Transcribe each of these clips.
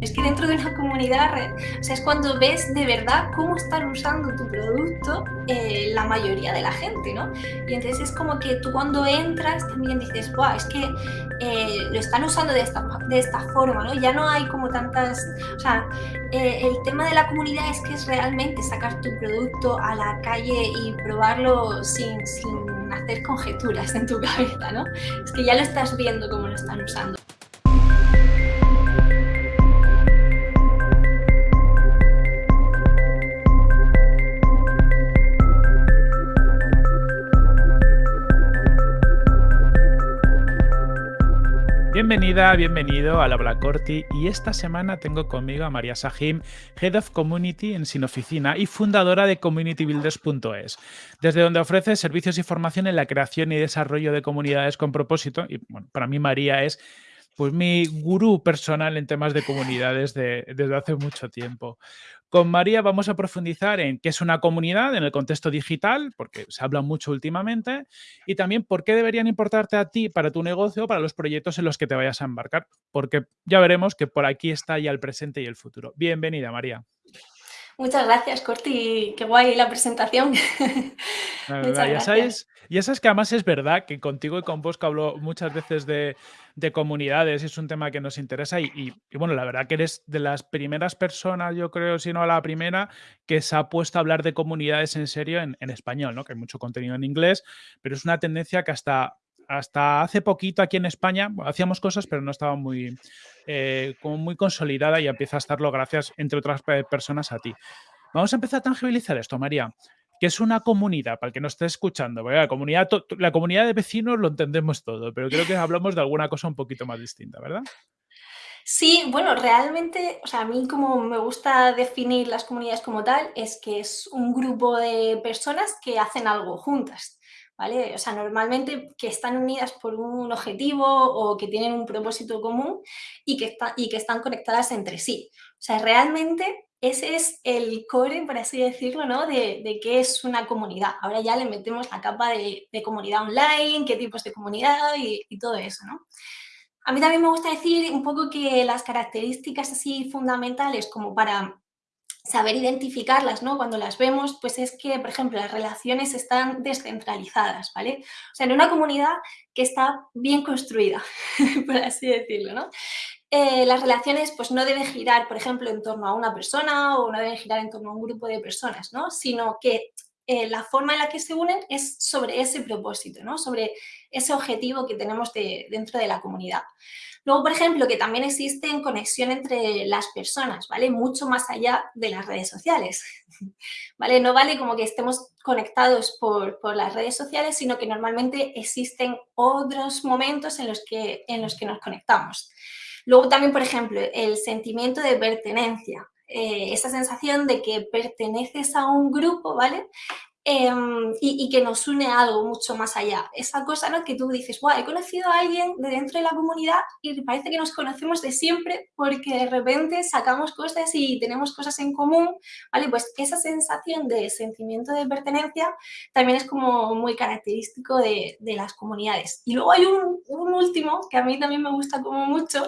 Es que dentro de una comunidad, o sea, es cuando ves de verdad cómo están usando tu producto eh, la mayoría de la gente, ¿no? Y entonces es como que tú cuando entras también dices, ¡guau! Es que eh, lo están usando de esta, de esta forma, ¿no? Ya no hay como tantas... O sea, eh, el tema de la comunidad es que es realmente sacar tu producto a la calle y probarlo sin, sin hacer conjeturas en tu cabeza, ¿no? Es que ya lo estás viendo cómo lo están usando. Bienvenida, bienvenido a la Black Corti y esta semana tengo conmigo a María Sahim, Head of Community en Sin Oficina y fundadora de CommunityBuilders.es, desde donde ofrece servicios y formación en la creación y desarrollo de comunidades con propósito. Y bueno, para mí María es pues mi gurú personal en temas de comunidades desde hace mucho tiempo. Con María vamos a profundizar en qué es una comunidad en el contexto digital, porque se habla mucho últimamente, y también por qué deberían importarte a ti para tu negocio para los proyectos en los que te vayas a embarcar, porque ya veremos que por aquí está ya el presente y el futuro. Bienvenida, María. Muchas gracias, Corti. Qué guay la presentación. ya, sabes, ya sabes que además es verdad que contigo y con vos que hablo muchas veces de, de comunidades, es un tema que nos interesa y, bueno, la verdad que eres de las primeras personas, yo creo, si no la primera, que se ha puesto a hablar de comunidades en serio en, en español, ¿no? Que hay mucho contenido en inglés, pero es una tendencia que hasta hasta hace poquito aquí en España hacíamos cosas, pero no estaba muy, eh, como muy consolidada y empieza a estarlo gracias, entre otras personas, a ti. Vamos a empezar a tangibilizar esto, María. que es una comunidad? Para el que nos esté escuchando. La comunidad, la comunidad de vecinos lo entendemos todo, pero creo que hablamos de alguna cosa un poquito más distinta, ¿verdad? Sí, bueno, realmente, o sea, a mí como me gusta definir las comunidades como tal, es que es un grupo de personas que hacen algo juntas. O sea, normalmente que están unidas por un objetivo o que tienen un propósito común y que, y que están conectadas entre sí. O sea, realmente ese es el core, por así decirlo, ¿no? De, de qué es una comunidad. Ahora ya le metemos la capa de, comunidad online, qué tipos de comunidad y, y todo eso, ¿no? A mí también me gusta decir un poco que las características así fundamentales como para saber identificarlas, ¿no? Cuando las vemos, pues es que, por ejemplo, las relaciones están descentralizadas, ¿vale? O sea, en una comunidad que está bien construida, por así decirlo, ¿no? Eh, las relaciones pues no deben girar, por ejemplo, en torno a una persona o no deben girar en torno a un grupo de personas, ¿no? Sino que eh, la forma en la que se unen es sobre ese propósito, ¿no? Sobre ese objetivo que tenemos dentro de la comunidad. Luego, por ejemplo, que también existe en conexión entre las personas, ¿vale? Mucho más allá de las redes sociales, ¿vale? No vale como que estemos conectados por, las redes sociales, sino que normalmente existen otros momentos en los que, en los que nos conectamos. Luego también, por ejemplo, el sentimiento de pertenencia, eh, esa sensación de que perteneces a un grupo, ¿vale? Em, y, que nos une a algo mucho más allá. Esa cosa ¿no? que tú dices, wow, he conocido a alguien de dentro de la comunidad y parece que nos conocemos de siempre porque de repente sacamos cosas y tenemos cosas en común, ¿vale? Pues esa sensación de sentimiento de pertenencia también es como muy característico de, de las comunidades. Y luego hay un, un último que a mí también me gusta como mucho,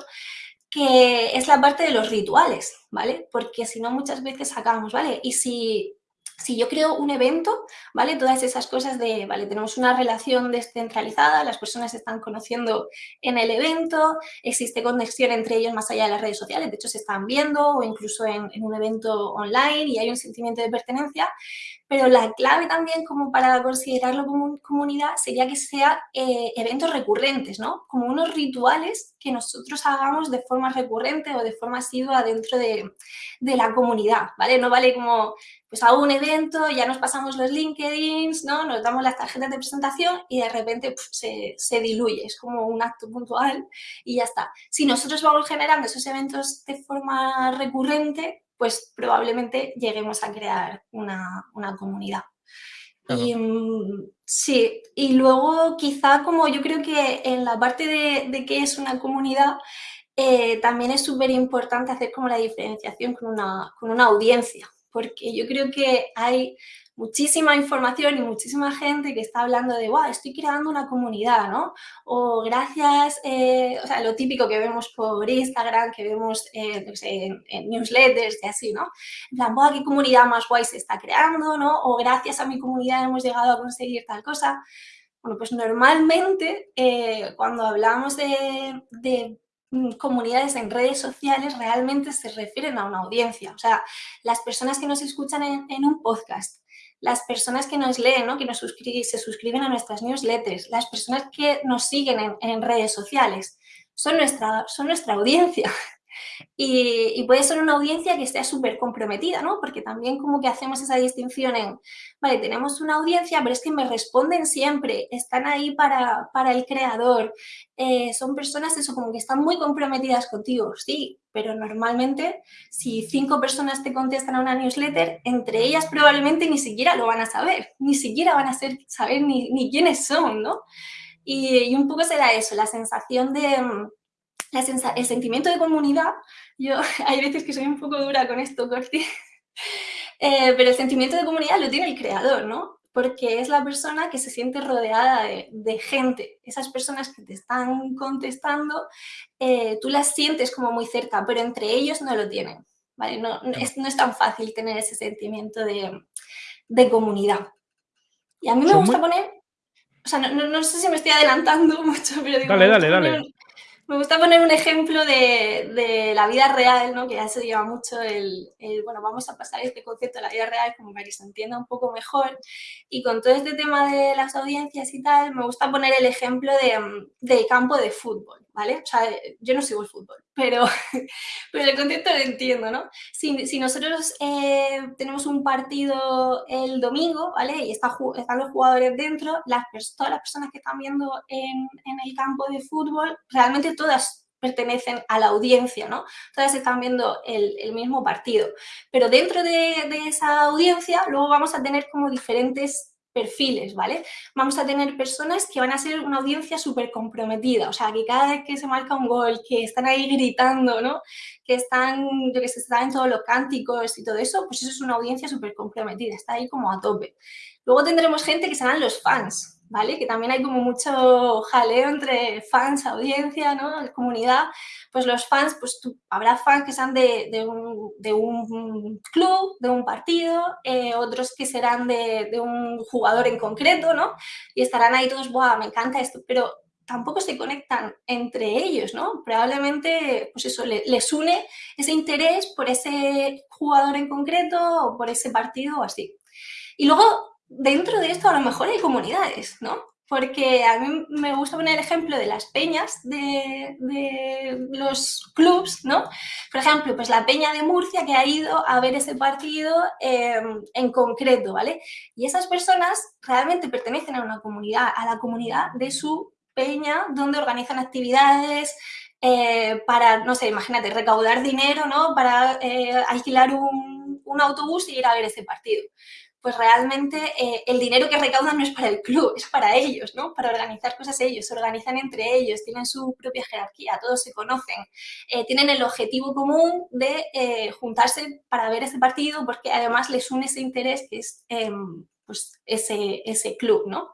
que es la parte de los rituales, ¿vale? Porque si no muchas veces sacamos, ¿vale? Y si si yo creo un evento, ¿vale? Todas esas cosas de, vale, tenemos una relación descentralizada, las personas se están conociendo en el evento, existe conexión entre ellos más allá de las redes sociales, de hecho se están viendo o incluso en, un evento online y hay un sentimiento de pertenencia, pero la clave también como para considerarlo como comunidad sería que sea eh, eventos recurrentes, ¿no? Como unos rituales que nosotros hagamos de forma recurrente o de forma asidua dentro de, de la comunidad, ¿vale? No vale como pues hago un evento, ya nos pasamos los LinkedIn, ¿no? nos damos las tarjetas de presentación y de repente se, se, diluye, es como un acto puntual y ya está. Si nosotros vamos generando esos eventos de forma recurrente, pues probablemente lleguemos a crear una, una comunidad. Y, mm, sí, y luego quizá como yo creo que en la parte de, de qué es una comunidad, eh, también es súper importante hacer como la diferenciación con una, con una audiencia, porque yo creo que hay muchísima información y muchísima gente que está hablando de, wow, estoy creando una comunidad, ¿no? O gracias, eh, o sea, lo típico que vemos por Instagram, que vemos eh, en, newsletters y así, ¿no? En plan, wow, qué comunidad más guay se está creando, ¿no? O gracias a mi comunidad hemos llegado a conseguir tal cosa. Bueno, pues normalmente eh, cuando hablamos de, de Mm, comunidades en redes sociales realmente se refieren a una audiencia. O sea, las personas que nos escuchan en, un podcast, las personas que nos leen, ¿no? que nos se suscriben a nuestras newsletters, las personas que nos siguen en, en redes sociales, son nuestra, son nuestra audiencia. Y, puede ser una audiencia que esté súper comprometida, ¿no? Porque también como que hacemos esa distinción en, vale, tenemos una audiencia, pero es que me responden siempre, están ahí para, para el creador, eh, son personas, eso, como que están muy comprometidas contigo, sí, pero normalmente si cinco personas te contestan a una newsletter, entre ellas probablemente ni siquiera lo van a saber, ni siquiera van a ser, saber ni, ni quiénes son, ¿no? Y, y un poco será eso, la sensación de el sentimiento de comunidad, yo hay veces que soy un poco dura con esto, Corti, eh, pero el sentimiento de comunidad lo tiene el creador, ¿no? Porque es la persona que se siente rodeada de, gente. Esas personas que te están contestando, eh, tú las sientes como muy cerca, pero entre ellos no lo tienen, ¿vale? No, es, no es tan fácil tener ese sentimiento de, de comunidad. Y a mí me gusta poner, o sea, no, no, sé si me estoy adelantando mucho, pero digo, dale, dale, dale. Me gusta poner un ejemplo de, la vida real, ¿no? que ya se lleva mucho el, bueno, vamos a pasar este concepto de la vida real como para que se entienda un poco mejor. Y con todo este tema de las audiencias y tal, me gusta poner el ejemplo de, del campo de fútbol, ¿vale? O sea, yo no sigo el fútbol, pero, pero el concepto lo entiendo, ¿no? Si, si nosotros eh, tenemos un partido el domingo, ¿vale? Y está, están los jugadores dentro, las, todas las personas que están viendo en, en el campo de fútbol, realmente todas pertenecen a la audiencia, ¿no? Todas están viendo el, el mismo partido. Pero dentro de, de, esa audiencia luego vamos a tener como diferentes perfiles, ¿vale? Vamos a tener personas que van a ser una audiencia súper comprometida, o sea, que cada vez que se marca un gol, que están ahí gritando, ¿no? Que están, yo que sé, están en todos los cánticos y todo eso, pues eso es una audiencia súper comprometida, está ahí como a tope. Luego tendremos gente que serán los fans, Que también hay como mucho jaleo entre fans, audiencia, ¿no? Comunidad. Pues los fans, pues habrá fans que sean de, un, club, de un partido, eh, otros que serán de, de, un jugador en concreto, ¿no? Y estarán ahí todos, ¡buah, me encanta esto! Pero tampoco se conectan entre ellos, ¿no? Probablemente, pues eso, les une ese interés por ese jugador en concreto o por ese partido o así. Y luego dentro de esto a lo mejor hay comunidades, ¿no? Porque a mí me gusta poner el ejemplo de las peñas de, los clubs, ¿no? Por ejemplo, pues la peña de Murcia que ha ido a ver ese partido em, en concreto, ¿vale? Y esas personas realmente pertenecen a una comunidad, a la comunidad de su peña, donde organizan actividades, eh, para, no sé, imagínate, recaudar dinero, ¿no? Para eh, alquilar un, un, autobús y ir a ver ese partido pues realmente eh, el dinero que recaudan no es para el club, es para ellos, ¿no? Para organizar cosas ellos, se organizan entre ellos, tienen su propia jerarquía, todos se conocen, eh, tienen el objetivo común de eh, juntarse para ver ese partido porque además les une ese interés que es em, pues ese, ese club, ¿no?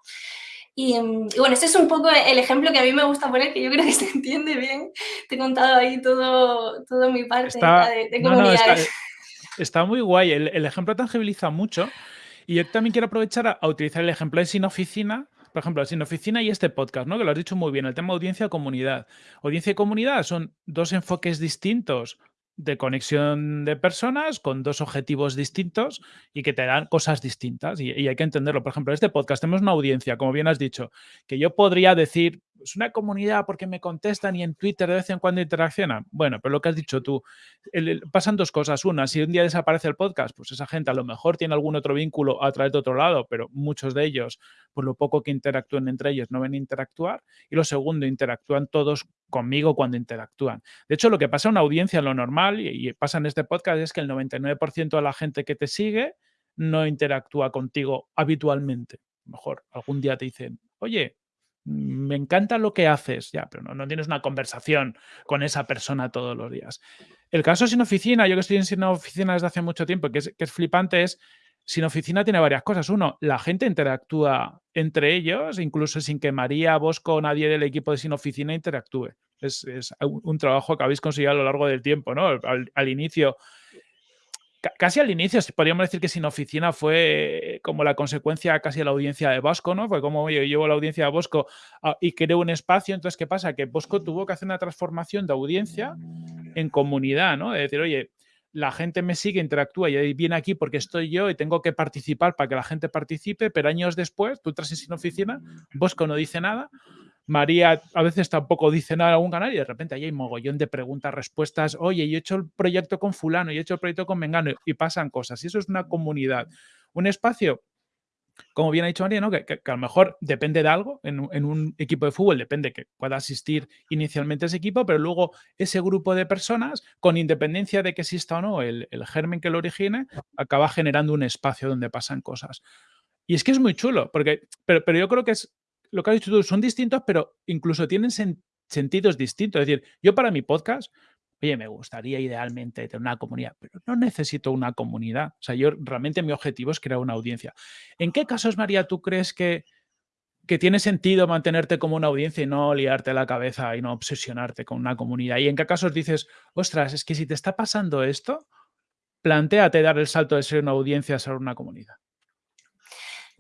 Em, y, bueno, este es un poco el ejemplo que a mí me gusta poner, que yo creo que se entiende bien. Te he contado ahí todo, todo mi parte de, comunidades. está, muy guay, el, el ejemplo tangibiliza mucho y yo también quiero aprovechar a, utilizar el ejemplo de Sin Oficina, por ejemplo, Sin Oficina y este podcast, ¿no? Que lo has dicho muy bien, el tema audiencia-comunidad. Audiencia y comunidad son dos enfoques distintos de conexión de personas con dos objetivos distintos y que te dan cosas distintas y, hay que entenderlo. Por ejemplo, en este podcast tenemos una audiencia, como bien has dicho, que yo podría decir, es una comunidad porque me contestan y en Twitter de vez en cuando interaccionan. Bueno, pero lo que has dicho tú, pasan dos cosas. Una, si un día desaparece el podcast, pues esa gente a lo mejor tiene algún otro vínculo a través de otro lado, pero muchos de ellos, por lo poco que interactúen entre ellos, no ven interactuar. Y lo segundo, interactúan todos conmigo cuando interactúan. De hecho, lo que pasa en una audiencia, lo normal, y, pasa en este podcast, es que el 99% de la gente que te sigue no interactúa contigo habitualmente. mejor algún día te dicen, oye, me encanta lo que haces, ya, pero no, tienes una conversación con esa persona todos los días. el caso sin oficina, yo que estoy en sin oficina desde hace mucho tiempo, que es, que es flipante, es sin oficina tiene varias cosas. Uno, la gente interactúa entre ellos, incluso sin que María, Bosco o nadie del equipo de sin oficina interactúe. Es, un, trabajo que habéis conseguido a lo largo del tiempo, ¿no? Al, inicio, casi al inicio, podríamos decir que sin oficina fue como la consecuencia casi de la audiencia de Bosco, ¿no? Fue como yo llevo la audiencia de Bosco ah, y creo un espacio, entonces, ¿qué pasa? Que Bosco tuvo que hacer una transformación de audiencia en comunidad, ¿no? De decir, oye, la gente me sigue, interactúa y viene aquí porque estoy yo y tengo que participar para que la gente participe, pero años después, tú entras en sin oficina, Bosco no dice nada, María a veces tampoco dice nada en algún canal y de repente ahí hay mogollón de preguntas, respuestas. Oye, yo he hecho el proyecto con fulano, yo he hecho el proyecto con Mengano y pasan cosas. Y eso es una comunidad. Un espacio, como bien ha dicho María, ¿no? que, a lo mejor depende de algo. En, un equipo de fútbol depende que pueda asistir inicialmente ese equipo, pero luego ese grupo de personas, con independencia de que exista o no el, el germen que lo origine, acaba generando un espacio donde pasan cosas. Y es que es muy chulo, porque, pero, pero yo creo que es lo que has dicho tú, son distintos, pero incluso tienen sentidos distintos. Es decir, yo para mi podcast, oye, me gustaría idealmente tener una comunidad, pero no necesito una comunidad. O sea, yo realmente mi objetivo es crear una audiencia. ¿En qué casos, María, tú crees que, que tiene sentido mantenerte como una audiencia y no liarte la cabeza y no obsesionarte con una comunidad? ¿Y en qué casos dices, ostras, es que si te está pasando esto, planteate dar el salto de ser una audiencia a ser una comunidad?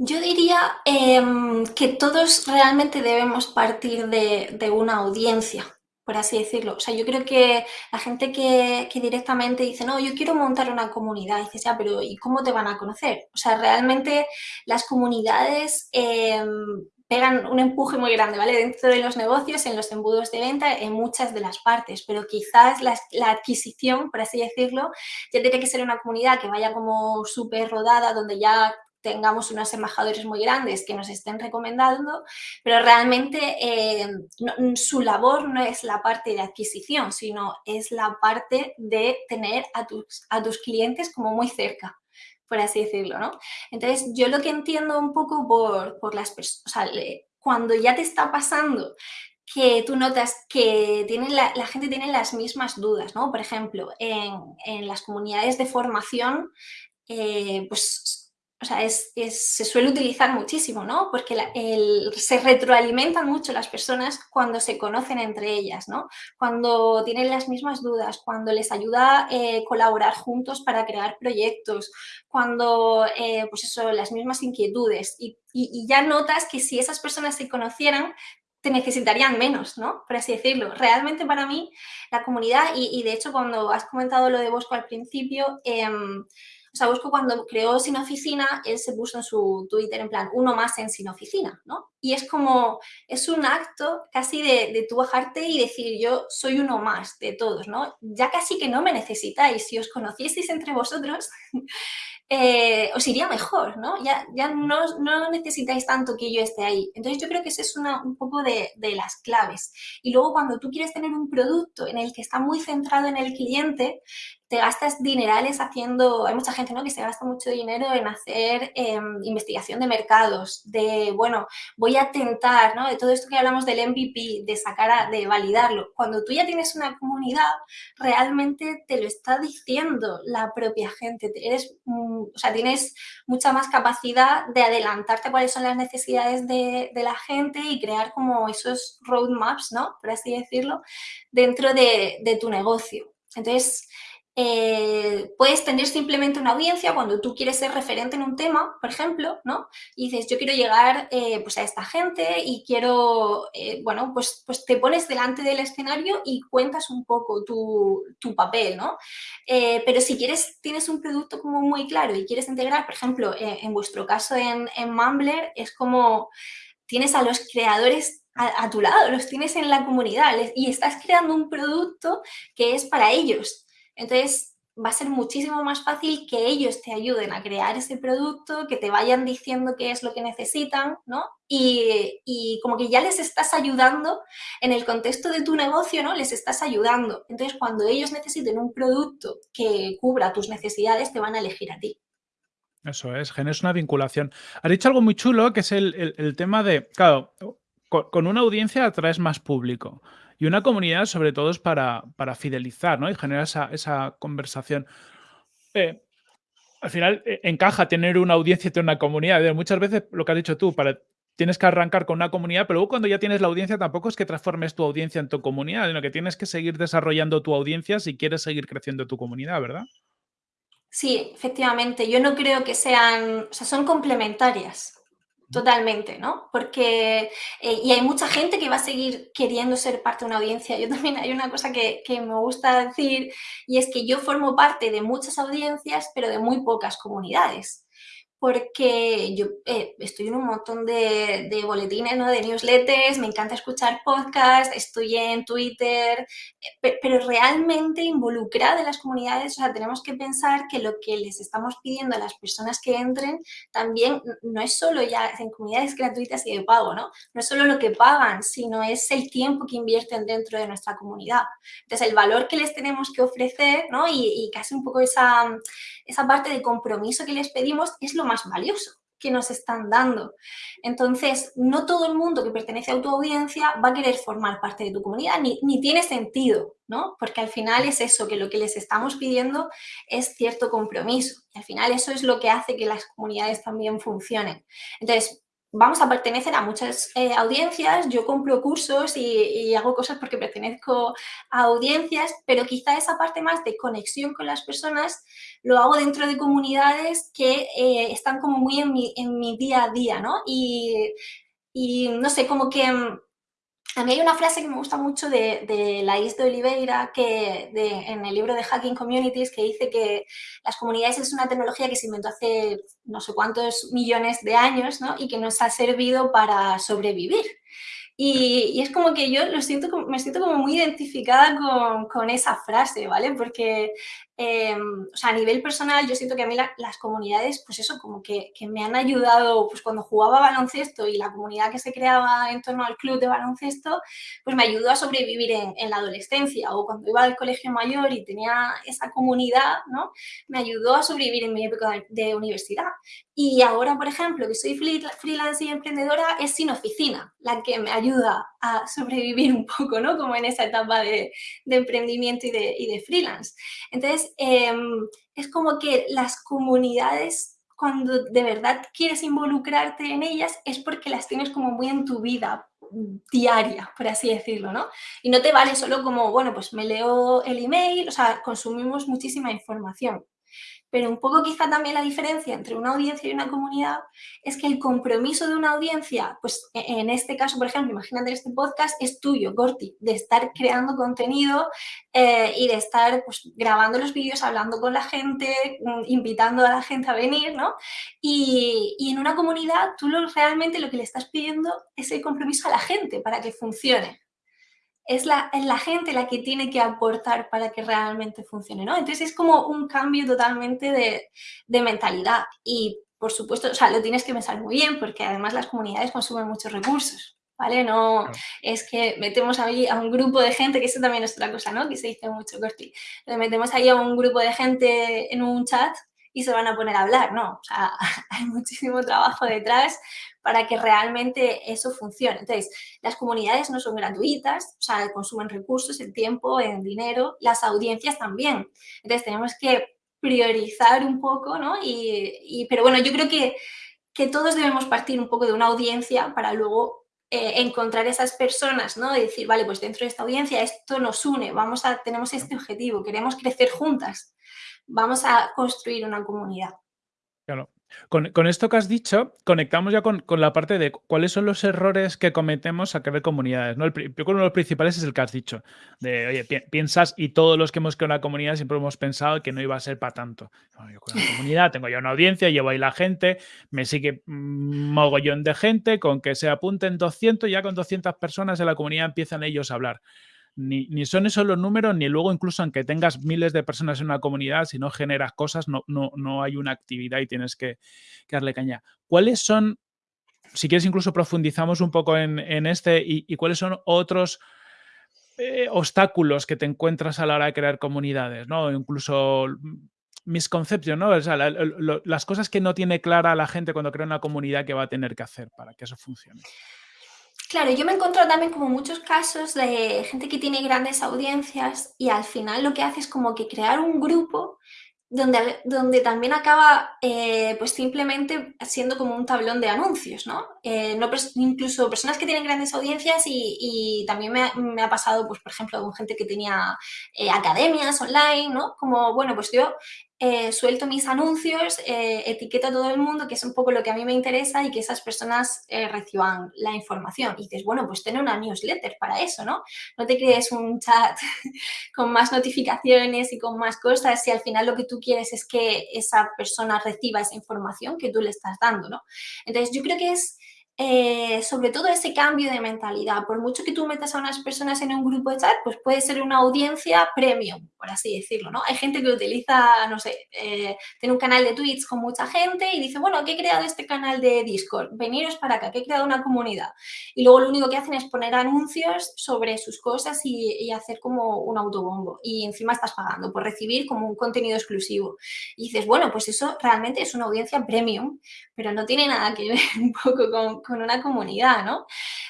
Yo diría em, que todos realmente debemos partir de, una audiencia, por así decirlo. O sea, yo creo que la gente que, directamente dice, no, yo quiero montar una comunidad, dices, ya, pero ¿y cómo te van a conocer? O sea, realmente las comunidades em, pegan un empuje muy grande, ¿vale? Dentro de los negocios, en los embudos de venta, en muchas de las partes, pero quizás la, la adquisición, por así decirlo, ya tiene que ser una comunidad que vaya como súper rodada, donde ya tengamos unos embajadores muy grandes que nos estén recomendando, pero realmente eh, su labor no es la parte de adquisición, sino es la parte de tener a tus, a tus clientes como muy cerca por así decirlo, ¿no? Entonces, yo lo que entiendo un poco por, por las personas, cuando ya te está pasando que tú notas que la, gente tiene las mismas dudas, ¿no? Por ejemplo, en, en las comunidades de formación, eh, pues o sea, es, se suele utilizar muchísimo, ¿no? Porque se retroalimentan mucho las personas cuando se conocen entre ellas, ¿no? Cuando tienen las mismas dudas, cuando les ayuda eh, colaborar juntos para crear proyectos, cuando, eh, pues eso, las mismas inquietudes. Y, ya notas que si esas personas se conocieran, te necesitarían menos, ¿no? Por así decirlo. Realmente para mí, la comunidad, y, de hecho cuando has comentado lo de Bosco al principio, em, o sea, Bosco cuando creó Sin Oficina, él se puso en su Twitter en plan, uno más en Sin Oficina, ¿no? Y es como, es un acto casi de, de tú bajarte y decir, yo soy uno más de todos, ¿no? Ya casi que no me necesitáis, si os conocieseis entre vosotros, eh, os iría mejor, ¿no? Ya, ya no, no, necesitáis tanto que yo esté ahí. Entonces yo creo que esa es un poco de, de, las claves. Y luego cuando tú quieres tener un producto en el que está muy centrado en el cliente, te gastas dinerales haciendo, hay mucha gente ¿no? que se gasta mucho dinero en hacer em, investigación de mercados, de, bueno, voy a tentar, ¿no? De todo esto que hablamos del MVP, de sacar, de validarlo. Cuando tú ya tienes una comunidad, realmente te lo está diciendo la propia gente. Eres, mm, o sea, tienes mucha más capacidad de adelantarte cuáles son las necesidades de, la gente y crear como esos roadmaps, ¿no? Por así decirlo, dentro de, de tu negocio. Entonces, eh, puedes tener simplemente una audiencia cuando tú quieres ser referente en un tema, por ejemplo, ¿no? Y dices, yo quiero llegar eh, pues a esta gente y quiero, eh, bueno, pues, pues te pones delante del escenario y cuentas un poco tu, tu papel, ¿no? pero si quieres, tienes un producto como muy claro y quieres integrar, por ejemplo, en vuestro caso en, en Mumbler, es como tienes a los creadores a, a tu lado, los tienes en la comunidad y estás creando un producto que es para ellos, entonces, va a ser muchísimo más fácil que ellos te ayuden a crear ese producto, que te vayan diciendo qué es lo que necesitan, ¿no? Y, como que ya les estás ayudando en el contexto de tu negocio, ¿no? Les estás ayudando. Entonces, cuando ellos necesiten un producto que cubra tus necesidades, te van a elegir a ti. Eso es, generas una vinculación. Has dicho algo muy chulo, que es el, tema de, claro, con, con una audiencia atraes más público. Y una comunidad sobre todo es para, para fidelizar, ¿no? Y generar esa, esa conversación. Eh, al final eh, encaja tener una audiencia y tener una comunidad. Muchas veces lo que has dicho tú, tienes que arrancar con una comunidad, pero luego cuando ya tienes la audiencia tampoco es que transformes tu audiencia en tu comunidad, sino que tienes que seguir desarrollando tu audiencia si quieres seguir creciendo tu comunidad, ¿verdad? Sí, efectivamente. Yo no creo que sean, o sea, son complementarias. Totalmente, ¿no? Porque, eh, y hay mucha gente que va a seguir queriendo ser parte de una audiencia. Yo también hay una cosa que, que, me gusta decir y es que yo formo parte de muchas audiencias, pero de muy pocas comunidades porque yo eh, estoy en un montón de, boletines, ¿no? de newsletters, me encanta escuchar podcasts, estoy en Twitter, eh, pero realmente involucrada en las comunidades, o sea, tenemos que pensar que lo que les estamos pidiendo a las personas que entren también no es solo ya en comunidades gratuitas y de pago, ¿no? No es solo lo que pagan, sino es el tiempo que invierten dentro de nuestra comunidad. Entonces, el valor que les tenemos que ofrecer, ¿no? Y casi un poco esa, esa parte de compromiso que les pedimos es lo más valioso que nos están dando. Entonces, no todo el mundo que pertenece a tu audiencia va a querer formar parte de tu comunidad, ni, ni, tiene sentido, ¿no? Porque al final es eso, que lo que les estamos pidiendo es cierto compromiso. Y al final eso es lo que hace que las comunidades también funcionen. Entonces, vamos a pertenecer a muchas eh, audiencias, yo compro cursos y, hago cosas porque pertenezco a audiencias, pero quizá esa parte más de conexión con las personas lo hago dentro de comunidades que eh, están como muy en mi, en mi, día a día, ¿no? Y, y no sé, como que mm, a mí hay una frase que me gusta mucho de, de la de Oliveira que en el libro de Hacking Communities que dice que las comunidades es una tecnología que se inventó hace no sé cuántos millones de años ¿no? y que nos ha servido para sobrevivir. Y, es como que yo lo siento, me siento como muy identificada con, con esa frase, ¿vale? Porque, eh, o sea, a nivel personal, yo siento que a mí las comunidades, pues eso, como que, que, me han ayudado, pues cuando jugaba baloncesto y la comunidad que se creaba en torno al club de baloncesto, pues me ayudó a sobrevivir en, en la adolescencia o cuando iba al colegio mayor y tenía esa comunidad, ¿no? Me ayudó a sobrevivir en mi época de, de universidad. Y ahora, por ejemplo, que soy freelance y emprendedora, es sin oficina, la que me ayuda a sobrevivir un poco, ¿no? Como en esa etapa de, de emprendimiento y de, y de, freelance. Entonces, eh, es como que las comunidades, cuando de verdad quieres involucrarte en ellas, es porque las tienes como muy en tu vida diaria, por así decirlo, ¿no? Y no te vale solo como, bueno, pues me leo el email, o sea, consumimos muchísima información. Pero un poco quizá también la diferencia entre una audiencia y una comunidad es que el compromiso de una audiencia, pues e-, en este caso, por ejemplo, imagínate este podcast, es tuyo, Gorti, de estar creando contenido eh, y de estar pues, grabando los vídeos, hablando con la gente, mm, invitando a la gente a venir, ¿no? Y, y en una comunidad tú lo, realmente lo que le estás pidiendo es el compromiso a la gente para que funcione es la, la, gente la que tiene que aportar para que realmente funcione, ¿no? Entonces es como un cambio totalmente de, de, mentalidad y, por supuesto, o sea, lo tienes que pensar muy bien porque además las comunidades consumen muchos recursos, ¿vale? No claro. es que metemos ahí a un grupo de gente, que eso también es otra cosa, ¿no? Que se dice mucho, Corti. Le metemos ahí a un grupo de gente en un chat y se van a poner a hablar, ¿no? O sea, hay muchísimo trabajo detrás para que realmente eso funcione. Entonces, las comunidades no son gratuitas, o sea, consumen recursos, el tiempo, el dinero, las audiencias también. Entonces, tenemos que priorizar un poco, ¿no? Y, pero bueno, yo creo que, que todos debemos partir un poco de una audiencia para luego eh, encontrar esas personas, ¿no? Decir, vale, pues dentro de esta audiencia esto nos une, vamos a, tenemos este objetivo, queremos crecer juntas, vamos a construir una comunidad. Claro. Con, con, esto que has dicho, conectamos ya con, con, la parte de cuáles son los errores que cometemos a crear comunidades. ¿no? El, yo creo que uno de los principales es el que has dicho, de, oye, pi piensas, y todos los que hemos creado una comunidad siempre hemos pensado que no iba a ser para tanto. Yo con una comunidad tengo ya una audiencia, llevo ahí la gente, me sigue un mogollón de gente, con que se apunten 200, ya con 200 personas en la comunidad empiezan ellos a hablar ni, son esos los números, ni luego incluso aunque tengas miles de personas en una comunidad, si no generas cosas, no, no, no hay una actividad y tienes que, darle caña. ¿Cuáles son, si quieres incluso profundizamos un poco en, este, y, cuáles son otros eh, obstáculos que te encuentras a la hora de crear comunidades, ¿no? Incluso misconcepción, ¿no? O las cosas que no tiene clara la gente cuando crea una comunidad que va a tener que hacer para que eso funcione. Claro, yo me he encontrado también como muchos casos de gente que tiene grandes audiencias y al final lo que hace es como que crear un grupo donde, donde también acaba eh, pues simplemente siendo como un tablón de anuncios, ¿no? Eh, incluso personas que tienen grandes audiencias y, también me ha, me ha, pasado, pues por ejemplo, con gente que tenía eh, academias online, ¿no? Como, bueno, pues yo eh, suelto mis anuncios, eh, etiqueto a todo el mundo, que es un poco lo que a mí me interesa y que esas personas eh, reciban la información. Y dices, bueno, pues tener una newsletter para eso, ¿no? No te crees un chat con más notificaciones y con más cosas si al final lo que tú quieres es que esa persona reciba esa información que tú le estás dando, ¿no? Entonces, yo creo que es eh, sobre todo ese cambio de mentalidad. Por mucho que tú metas a unas personas en un grupo de chat, pues puede ser una audiencia premium, por así decirlo, ¿no? Hay gente que utiliza, no sé, eh, tiene un canal de Twitch con mucha gente y dice, bueno, que he creado este canal de Discord, veniros para acá, que he creado una comunidad. Y luego lo único que hacen es poner anuncios sobre sus cosas y, y hacer como un autobombo. Y encima estás pagando por recibir como un contenido exclusivo. Y dices, bueno, pues eso realmente es una audiencia premium, pero no tiene nada que ver un poco con, con una comunidad, ¿no?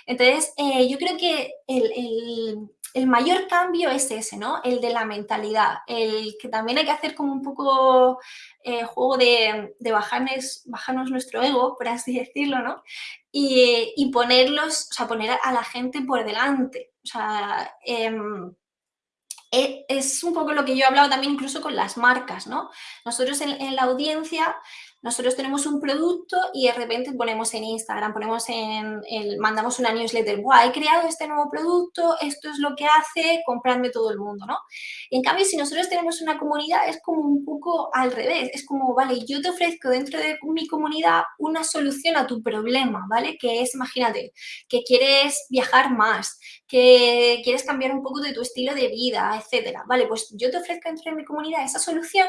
Entonces, eh, yo creo que el, el, mayor cambio es ese, ¿no? El de la mentalidad, el que también hay que hacer como un poco eh, juego de, de bajarnos, bajarnos, nuestro ego, por así decirlo, ¿no? Y, y, ponerlos, o sea, poner a la gente por delante. O sea, eh, es un poco lo que yo he hablado también incluso con las marcas, ¿no? Nosotros en la audiencia nosotros tenemos un producto y de repente ponemos en Instagram, ponemos en, el, mandamos una newsletter, Buah, he creado este nuevo producto, esto es lo que hace, compradme todo el mundo, ¿no? En cambio, si nosotros tenemos una comunidad, es como un poco al revés, es como, vale, yo te ofrezco dentro de mi comunidad una solución a tu problema, ¿vale? Que es, imagínate, que quieres viajar más, que quieres cambiar un poco de tu estilo de vida, etcétera. Vale, pues yo te ofrezco dentro de mi comunidad esa solución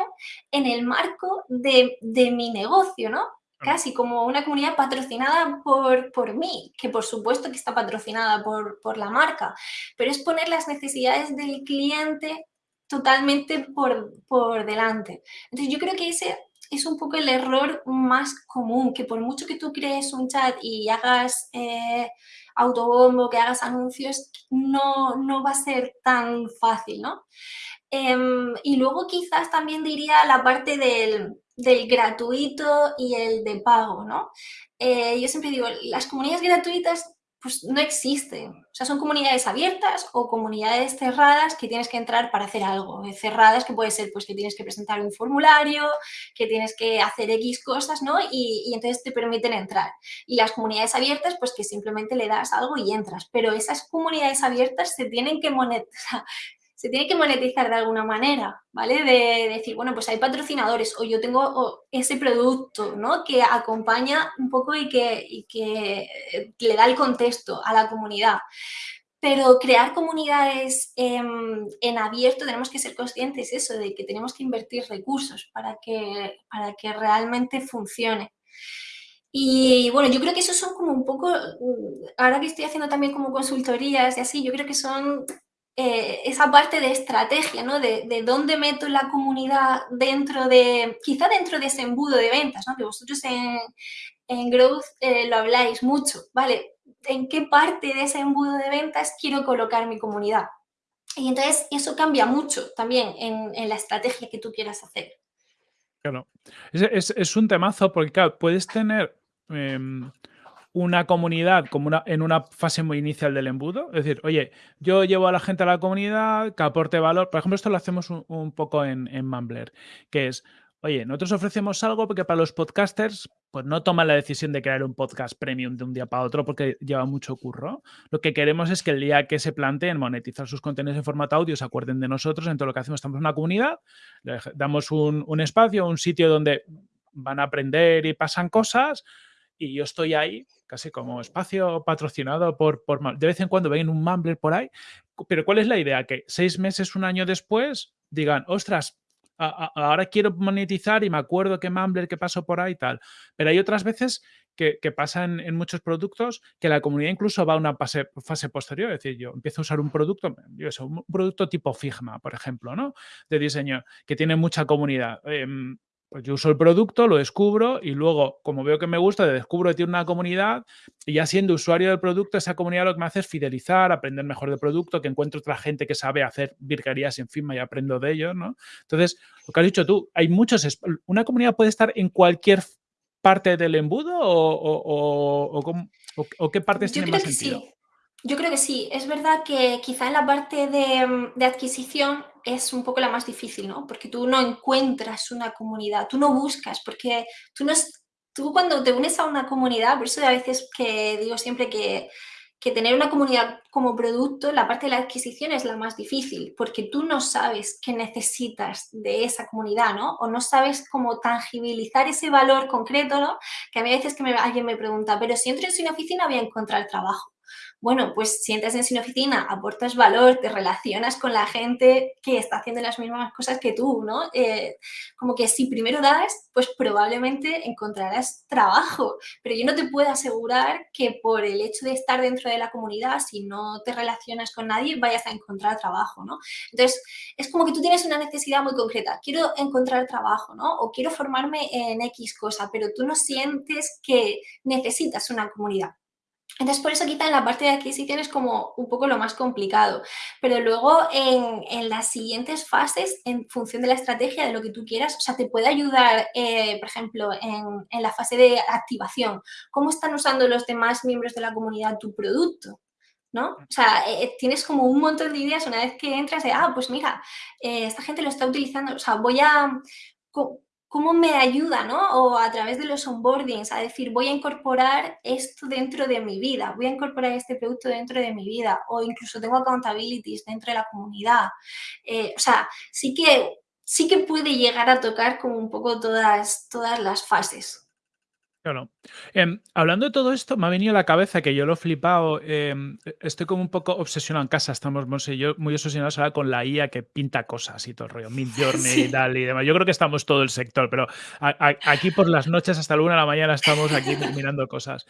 en el marco de, de mi negocio, ¿no? Casi como una comunidad patrocinada por, por mí, que por supuesto que está patrocinada por, por la marca, pero es poner las necesidades del cliente totalmente por, por delante. Entonces yo creo que ese es un poco el error más común, que por mucho que tú crees un chat y hagas eh, autobombo, que hagas anuncios, no, no va a ser tan fácil, ¿no? Eh, y luego quizás también diría la parte del, del gratuito y el de pago, ¿no? Eh, yo siempre digo, las comunidades gratuitas pues no existen. O sea, son comunidades abiertas o comunidades cerradas que tienes que entrar para hacer algo. Cerradas que puede ser pues que tienes que presentar un formulario, que tienes que hacer X cosas, ¿no? Y, y entonces te permiten entrar. Y las comunidades abiertas, pues que simplemente le das algo y entras. Pero esas comunidades abiertas se tienen que monetizar, se tiene que monetizar de alguna manera, ¿vale? De, decir, bueno, pues hay patrocinadores o yo tengo ese producto, ¿no? Que acompaña un poco y que, que le da el contexto a la comunidad. Pero crear comunidades en, en, abierto tenemos que ser conscientes eso, de que tenemos que invertir recursos para que, para que realmente funcione. Y bueno, yo creo que esos son como un poco, ahora que estoy haciendo también como consultorías y así, yo creo que son eh, esa parte de estrategia, ¿no? De, de, dónde meto la comunidad dentro de, quizá dentro de ese embudo de ventas, ¿no? Que vosotros en, en Growth eh, lo habláis mucho, ¿vale? ¿En qué parte de ese embudo de ventas quiero colocar mi comunidad? Y entonces eso cambia mucho también en, la estrategia que tú quieras hacer. Claro, es, es, un temazo porque, claro, puedes tener... Eh, una comunidad como una, en una fase muy inicial del embudo. Es decir, oye, yo llevo a la gente a la comunidad que aporte valor. Por ejemplo, esto lo hacemos un, poco en, en Mumbler, que es, oye, nosotros ofrecemos algo porque para los podcasters pues no toman la decisión de crear un podcast premium de un día para otro porque lleva mucho curro. Lo que queremos es que el día que se planteen monetizar sus contenidos en formato audio se acuerden de nosotros. En todo lo que hacemos estamos en una comunidad, le damos un, un espacio, un sitio donde van a aprender y pasan cosas y yo estoy ahí casi como espacio patrocinado por, por de vez en cuando ven un Mumbler por ahí, pero ¿cuál es la idea? Que seis meses, un año después digan, ostras, ahora quiero monetizar y me acuerdo que Mumbler que pasó por ahí y tal, pero hay otras veces que, que pasa en, muchos productos que la comunidad incluso va a una fase, posterior, es decir, yo empiezo a usar un producto, yo sé, un producto tipo Figma, por ejemplo, ¿no? De diseño, que tiene mucha comunidad. Eh, pues yo uso el producto, lo descubro y luego, como veo que me gusta, descubro que tiene una comunidad y ya siendo usuario del producto, esa comunidad lo que me hace es fidelizar, aprender mejor del producto, que encuentro otra gente que sabe hacer virguerías encima y aprendo de ellos, ¿no? Entonces, lo que has dicho tú, hay muchos... Una comunidad puede estar en cualquier parte del embudo o, o, qué partes tienen más sentido? Sí. Yo creo que sí. Es verdad que quizá en la parte de, de, adquisición es un poco la más difícil, ¿no? Porque tú no encuentras una comunidad, tú no buscas, porque tú, no, tú cuando te unes a una comunidad, por eso a veces que digo siempre que que tener una comunidad como producto, la parte de la adquisición es la más difícil, porque tú no sabes qué necesitas de esa comunidad, ¿no? O no sabes cómo tangibilizar ese valor concreto, ¿no? Que a mí a veces que alguien me pregunta, pero si entro en una oficina voy a encontrar trabajo. Bueno, pues si entras en sin oficina, aportas valor, te relacionas con la gente que está haciendo las mismas cosas que tú, ¿no? Eh, como que si primero das, pues probablemente encontrarás trabajo, pero yo no te puedo asegurar que por el hecho de estar dentro de la comunidad, si no te relacionas con nadie, vayas a encontrar trabajo, ¿no? Entonces, es como que tú tienes una necesidad muy concreta, quiero encontrar trabajo, ¿no? O quiero formarme en X cosa, pero tú no sientes que necesitas una comunidad. Entonces, por eso quizá en la parte de adquisición es como un poco lo más complicado. Pero luego en, las siguientes fases, en función de la estrategia, de lo que tú quieras, o sea, te puede ayudar, eh, por ejemplo, en, la fase de activación. ¿Cómo están usando los demás miembros de la comunidad tu producto? ¿no? O sea, eh, tienes como un montón de ideas una vez que entras de, ah, pues mira, eh, esta gente lo está utilizando, o sea, voy a cómo me ayuda, ¿no? O a través de los onboardings, a decir, voy a incorporar esto dentro de mi vida, voy a incorporar este producto dentro de mi vida, o incluso tengo accountabilities dentro de la comunidad. Eh, o sea, sí que, sí que puede llegar a tocar como un poco todas, todas las fases. Claro. Em, hablando de todo esto, me ha venido a la cabeza que yo lo he flipado. Em, e, estoy como un poco obsesionado en casa. Estamos yo, muy obsesionados ahora con la IA que pinta cosas y todo el rollo. Midjourney y tal y demás. Yo creo que estamos todo el sector, pero aquí por las noches hasta la una de la mañana estamos aquí mirando cosas.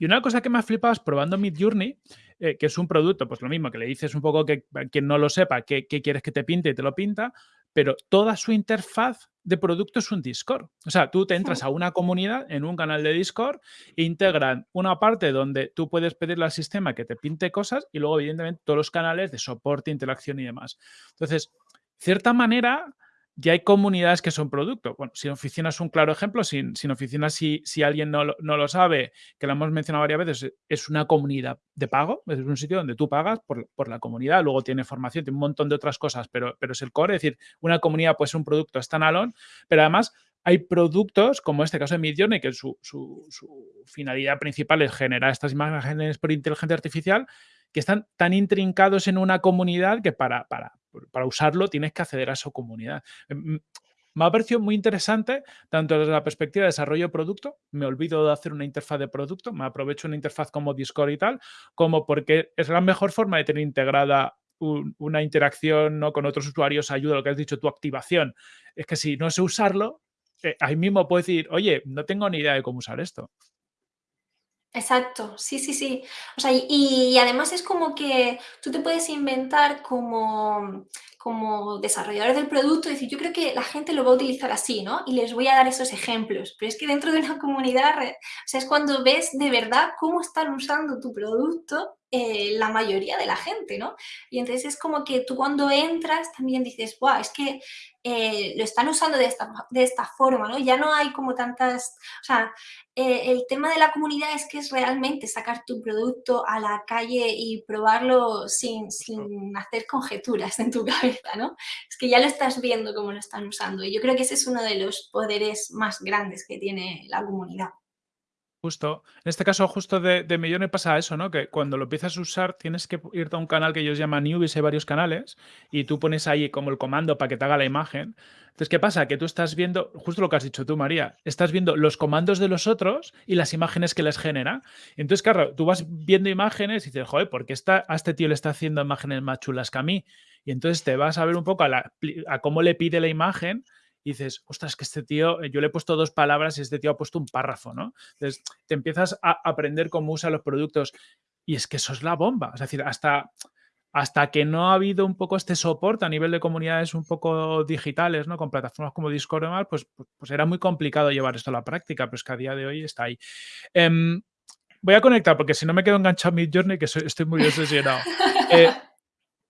Y una cosa que me ha flipado es probando Midjourney, eh, que es un producto, pues lo mismo, que le dices un poco que quien no lo sepa, qué quieres que te pinte y te lo pinta, pero toda su interfaz de producto es un Discord. O sea, tú te entras a una comunidad en un canal de Discord, integran una parte donde tú puedes pedirle al sistema que te pinte cosas y luego, evidentemente, todos los canales de soporte, interacción y demás. Entonces, cierta manera, ya hay comunidades que son producto. Bueno, sin oficina es un claro ejemplo. Sin, sin oficina, si, si alguien no, no, lo sabe, que lo hemos mencionado varias veces, es una comunidad de pago. Es un sitio donde tú pagas por, por, la comunidad. Luego tiene formación, tiene un montón de otras cosas, pero, pero es el core. Es decir, una comunidad puede ser un producto standalone, pero además hay productos, como este caso de Midjourney, que su, su, su finalidad principal es generar estas imágenes por inteligencia artificial, que están tan intrincados en una comunidad que para, para, para usarlo tienes que acceder a su comunidad. Em, me ha parecido muy interesante, tanto desde la perspectiva de desarrollo de producto, me olvido de hacer una interfaz de producto, me aprovecho una interfaz como Discord y tal, como porque es la mejor forma de tener integrada una interacción ¿no? con otros usuarios, ayuda, lo que has dicho, tu activación. Es que si no sé usarlo, eh, ahí mismo puedo decir, oye, no tengo ni idea de cómo usar esto. Exacto, sí, sí, sí. O sea, y, además es como que tú te puedes inventar como, como desarrollador del producto decir, yo creo que la gente lo va a utilizar así, ¿no? Y les voy a dar esos ejemplos. Pero es que dentro de una comunidad, o sea, es cuando ves de verdad cómo están usando tu producto eh, la mayoría de la gente, ¿no? Y entonces es como que tú cuando entras también dices, wow, es que eh, lo están usando de esta, de esta forma, ¿no? Ya no hay como tantas, o sea, eh, el tema de la comunidad es que es realmente sacar tu producto a la calle y probarlo sin, sin hacer conjeturas en tu cabeza, ¿no? Es que ya lo estás viendo cómo lo están usando y yo creo que ese es uno de los poderes más grandes que tiene la comunidad. Justo. En este caso, justo de, de pasa eso, ¿no? Que cuando lo empiezas a usar tienes que irte a un canal que ellos llaman Newbies, hay varios canales, y tú pones ahí como el comando para que te haga la imagen. Entonces, ¿qué pasa? Que tú estás viendo, justo lo que has dicho tú, María, estás viendo los comandos de los otros y las imágenes que les genera. Entonces, claro, tú vas viendo imágenes y dices, joder, ¿por qué está, a este tío le está haciendo imágenes más chulas que a mí? Y entonces te vas a ver un poco a, a cómo le pide la imagen y dices, ostras, que este tío, eh, yo le he puesto dos palabras y este tío ha puesto un párrafo, ¿no? Entonces, te empiezas a aprender cómo usa los productos y es que eso es la bomba. Es decir, hasta hasta que no ha habido un poco este soporte a nivel de comunidades un poco digitales, ¿no? Con plataformas como Discord y demás, pues, pues, era muy complicado llevar esto a la práctica, pero es que a día de hoy está ahí. Em, voy a conectar porque si no me quedo enganchado en Journey, que estoy muy obsesionado. Eh,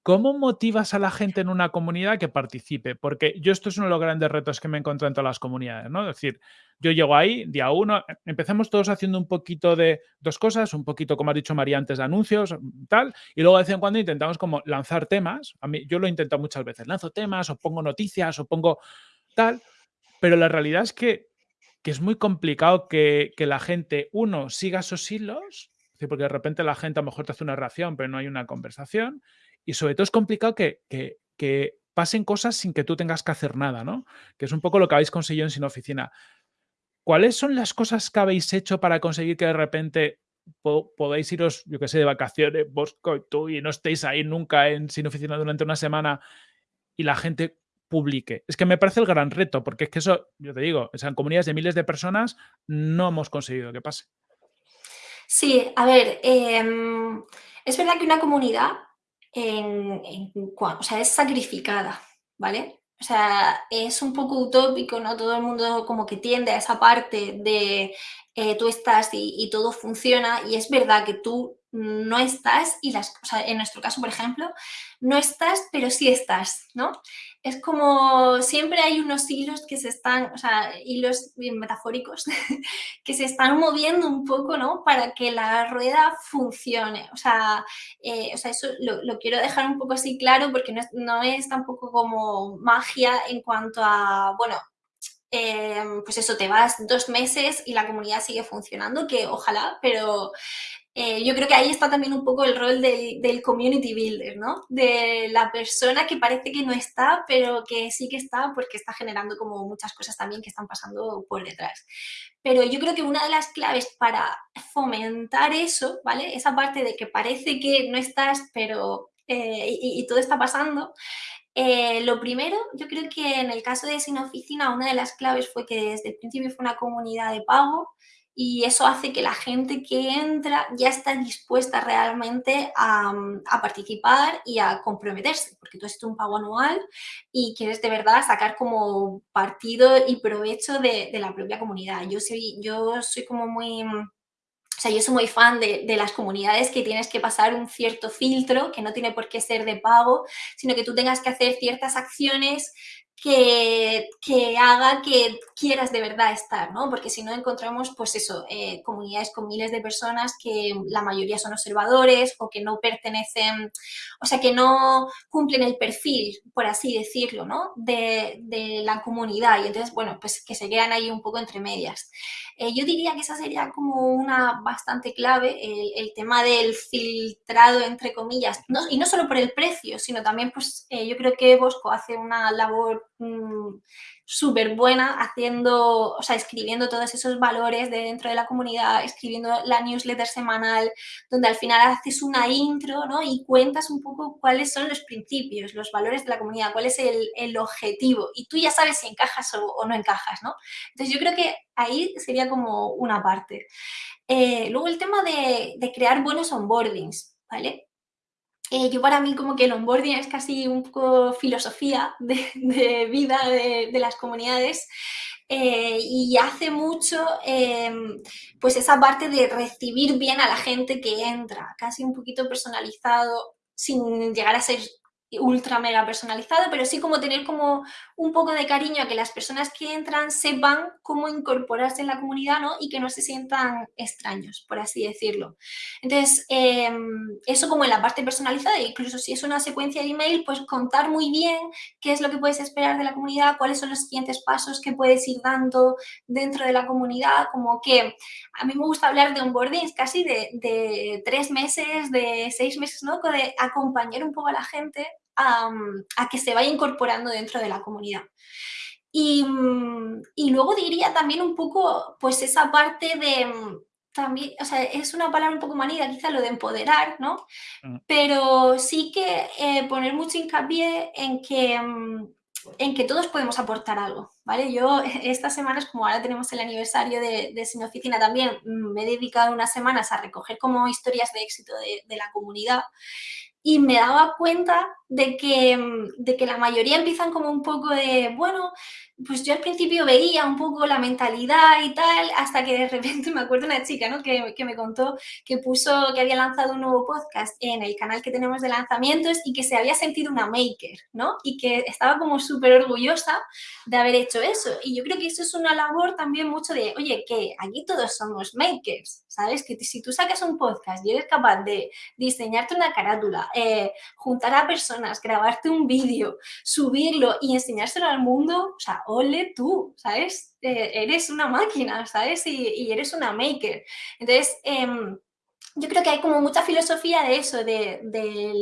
¿Cómo motivas a la gente en una comunidad que participe? Porque yo esto es uno de los grandes retos que me encuentro en todas las comunidades, ¿no? Es decir, yo llego ahí, día uno, e, empecemos todos haciendo un poquito de dos cosas, un poquito, como ha dicho María antes, de anuncios, tal, y luego de vez en cuando intentamos como lanzar temas. A mí, yo lo he intentado muchas veces, lanzo temas o pongo noticias o pongo tal, pero la realidad es que, que es muy complicado que, que la gente, uno, siga esos hilos, porque de repente la gente a lo mejor te hace una reacción, pero no hay una conversación, y sobre todo es complicado que, pasen cosas sin que tú tengas que hacer nada, ¿no? Que es un poco lo que habéis conseguido en Sin Oficina. ¿Cuáles son las cosas que habéis hecho para conseguir que de repente podáis iros, yo qué sé, de vacaciones, Bosco y tú, y no estéis ahí nunca en Sin Oficina durante una semana y la gente publique? Es que me parece el gran reto, porque es que eso, yo te digo, en comunidades de miles de personas no hemos conseguido que pase. Sí, a ver, em, es verdad que una comunidad en, o sea, es sacrificada, ¿vale? O sea, es un poco utópico, ¿no? Todo el mundo como que tiende a esa parte de eh, tú estás y, todo funciona y es verdad que tú no estás y las, o en nuestro caso, por ejemplo, no estás, pero sí estás, ¿no? Es como siempre hay unos hilos que se están, o sea, hilos metafóricos, que se están moviendo un poco, ¿no? Para que la rueda funcione. O sea, eh, o sea eso lo, quiero dejar un poco así claro porque no es, no es tampoco como magia en cuanto a, bueno, eh, pues eso, te vas dos meses y la comunidad sigue funcionando, que ojalá, pero eh, yo creo que ahí está también un poco el rol del, community builder, ¿no? De la persona que parece que no está, pero que sí que está porque está generando como muchas cosas también que están pasando por detrás. Pero yo creo que una de las claves para fomentar eso, ¿vale? Esa parte de que parece que no estás, pero eh, y, todo está pasando, eh, lo primero, yo creo que en el caso de Sin Oficina, una de las claves fue que desde el principio fue una comunidad de pago y eso hace que la gente que entra ya está dispuesta realmente a, participar y a comprometerse, porque tú haces un pago anual y quieres de verdad sacar como partido y provecho de, la propia comunidad. Yo soy, yo soy como muy... O sea, yo soy muy fan de, de, las comunidades que tienes que pasar un cierto filtro, que no tiene por qué ser de pago, sino que tú tengas que hacer ciertas acciones que, que, haga que quieras de verdad estar, ¿no? Porque si no encontramos, pues eso, eh, comunidades con miles de personas que la mayoría son observadores o que no pertenecen, o sea, que no cumplen el perfil, por así decirlo, ¿no? De, de la comunidad y entonces, bueno, pues que se quedan ahí un poco entre medias. Eh, yo diría que esa sería como una bastante clave, el, tema del filtrado, entre comillas, y no solo por el precio, sino también, pues, eh, yo creo que Bosco hace una labor Mm, súper buena haciendo, o sea, escribiendo todos esos valores de dentro de la comunidad, escribiendo la newsletter semanal, donde al final haces una intro, ¿no? Y cuentas un poco cuáles son los principios, los valores de la comunidad, cuál es el, objetivo. Y tú ya sabes si encajas o, no encajas, ¿no? Entonces yo creo que ahí sería como una parte. Eh, luego el tema de, de crear buenos onboardings, ¿vale? Eh, yo para mí como que el onboarding es casi un poco filosofía de, vida de, las comunidades eh, y hace mucho em, pues esa parte de recibir bien a la gente que entra, casi un poquito personalizado sin llegar a ser ultra mega personalizado, pero sí como tener como un poco de cariño a que las personas que entran sepan cómo incorporarse en la comunidad ¿no? y que no se sientan extraños, por así decirlo. Entonces, em, eso como en la parte personalizada, incluso si es una secuencia de email, pues contar muy bien qué es lo que puedes esperar de la comunidad, cuáles son los siguientes pasos que puedes ir dando dentro de la comunidad, como que a mí me gusta hablar de onboarding casi de, de tres meses, de seis meses, ¿no? De acompañar un poco a la gente a, que se vaya incorporando dentro de la comunidad. Y, luego diría también un poco, pues esa parte de, también, o sea, es una palabra un poco manida, quizá lo de empoderar, ¿no? Mm. Pero sí que eh, poner mucho hincapié en que, en que todos podemos aportar algo, ¿vale? Yo estas semanas, como ahora tenemos el aniversario de, de Sin Oficina también, me he dedicado unas semanas a recoger como historias de éxito de, de la comunidad y me daba cuenta de que, mm, de que la mayoría empiezan como un poco de, bueno, pues yo al principio veía un poco la mentalidad y tal, hasta que de repente me acuerdo una chica ¿no? que, que, me contó que puso que había lanzado un nuevo podcast en el canal que tenemos de lanzamientos y que se había sentido una maker, ¿no? Y que estaba como súper orgullosa de haber hecho eso. Y yo creo que eso es una labor también mucho de, oye, que aquí todos somos makers, ¿sabes? Que si tú sacas un podcast y eres capaz de diseñarte una carátula, eh, juntar a personas, grabarte un vídeo, subirlo y enseñárselo al mundo, o sea, ole tú, ¿sabes? Eh, eres una máquina, ¿sabes? Y, eres una maker. Entonces, em, yo creo que hay como mucha filosofía de eso, de,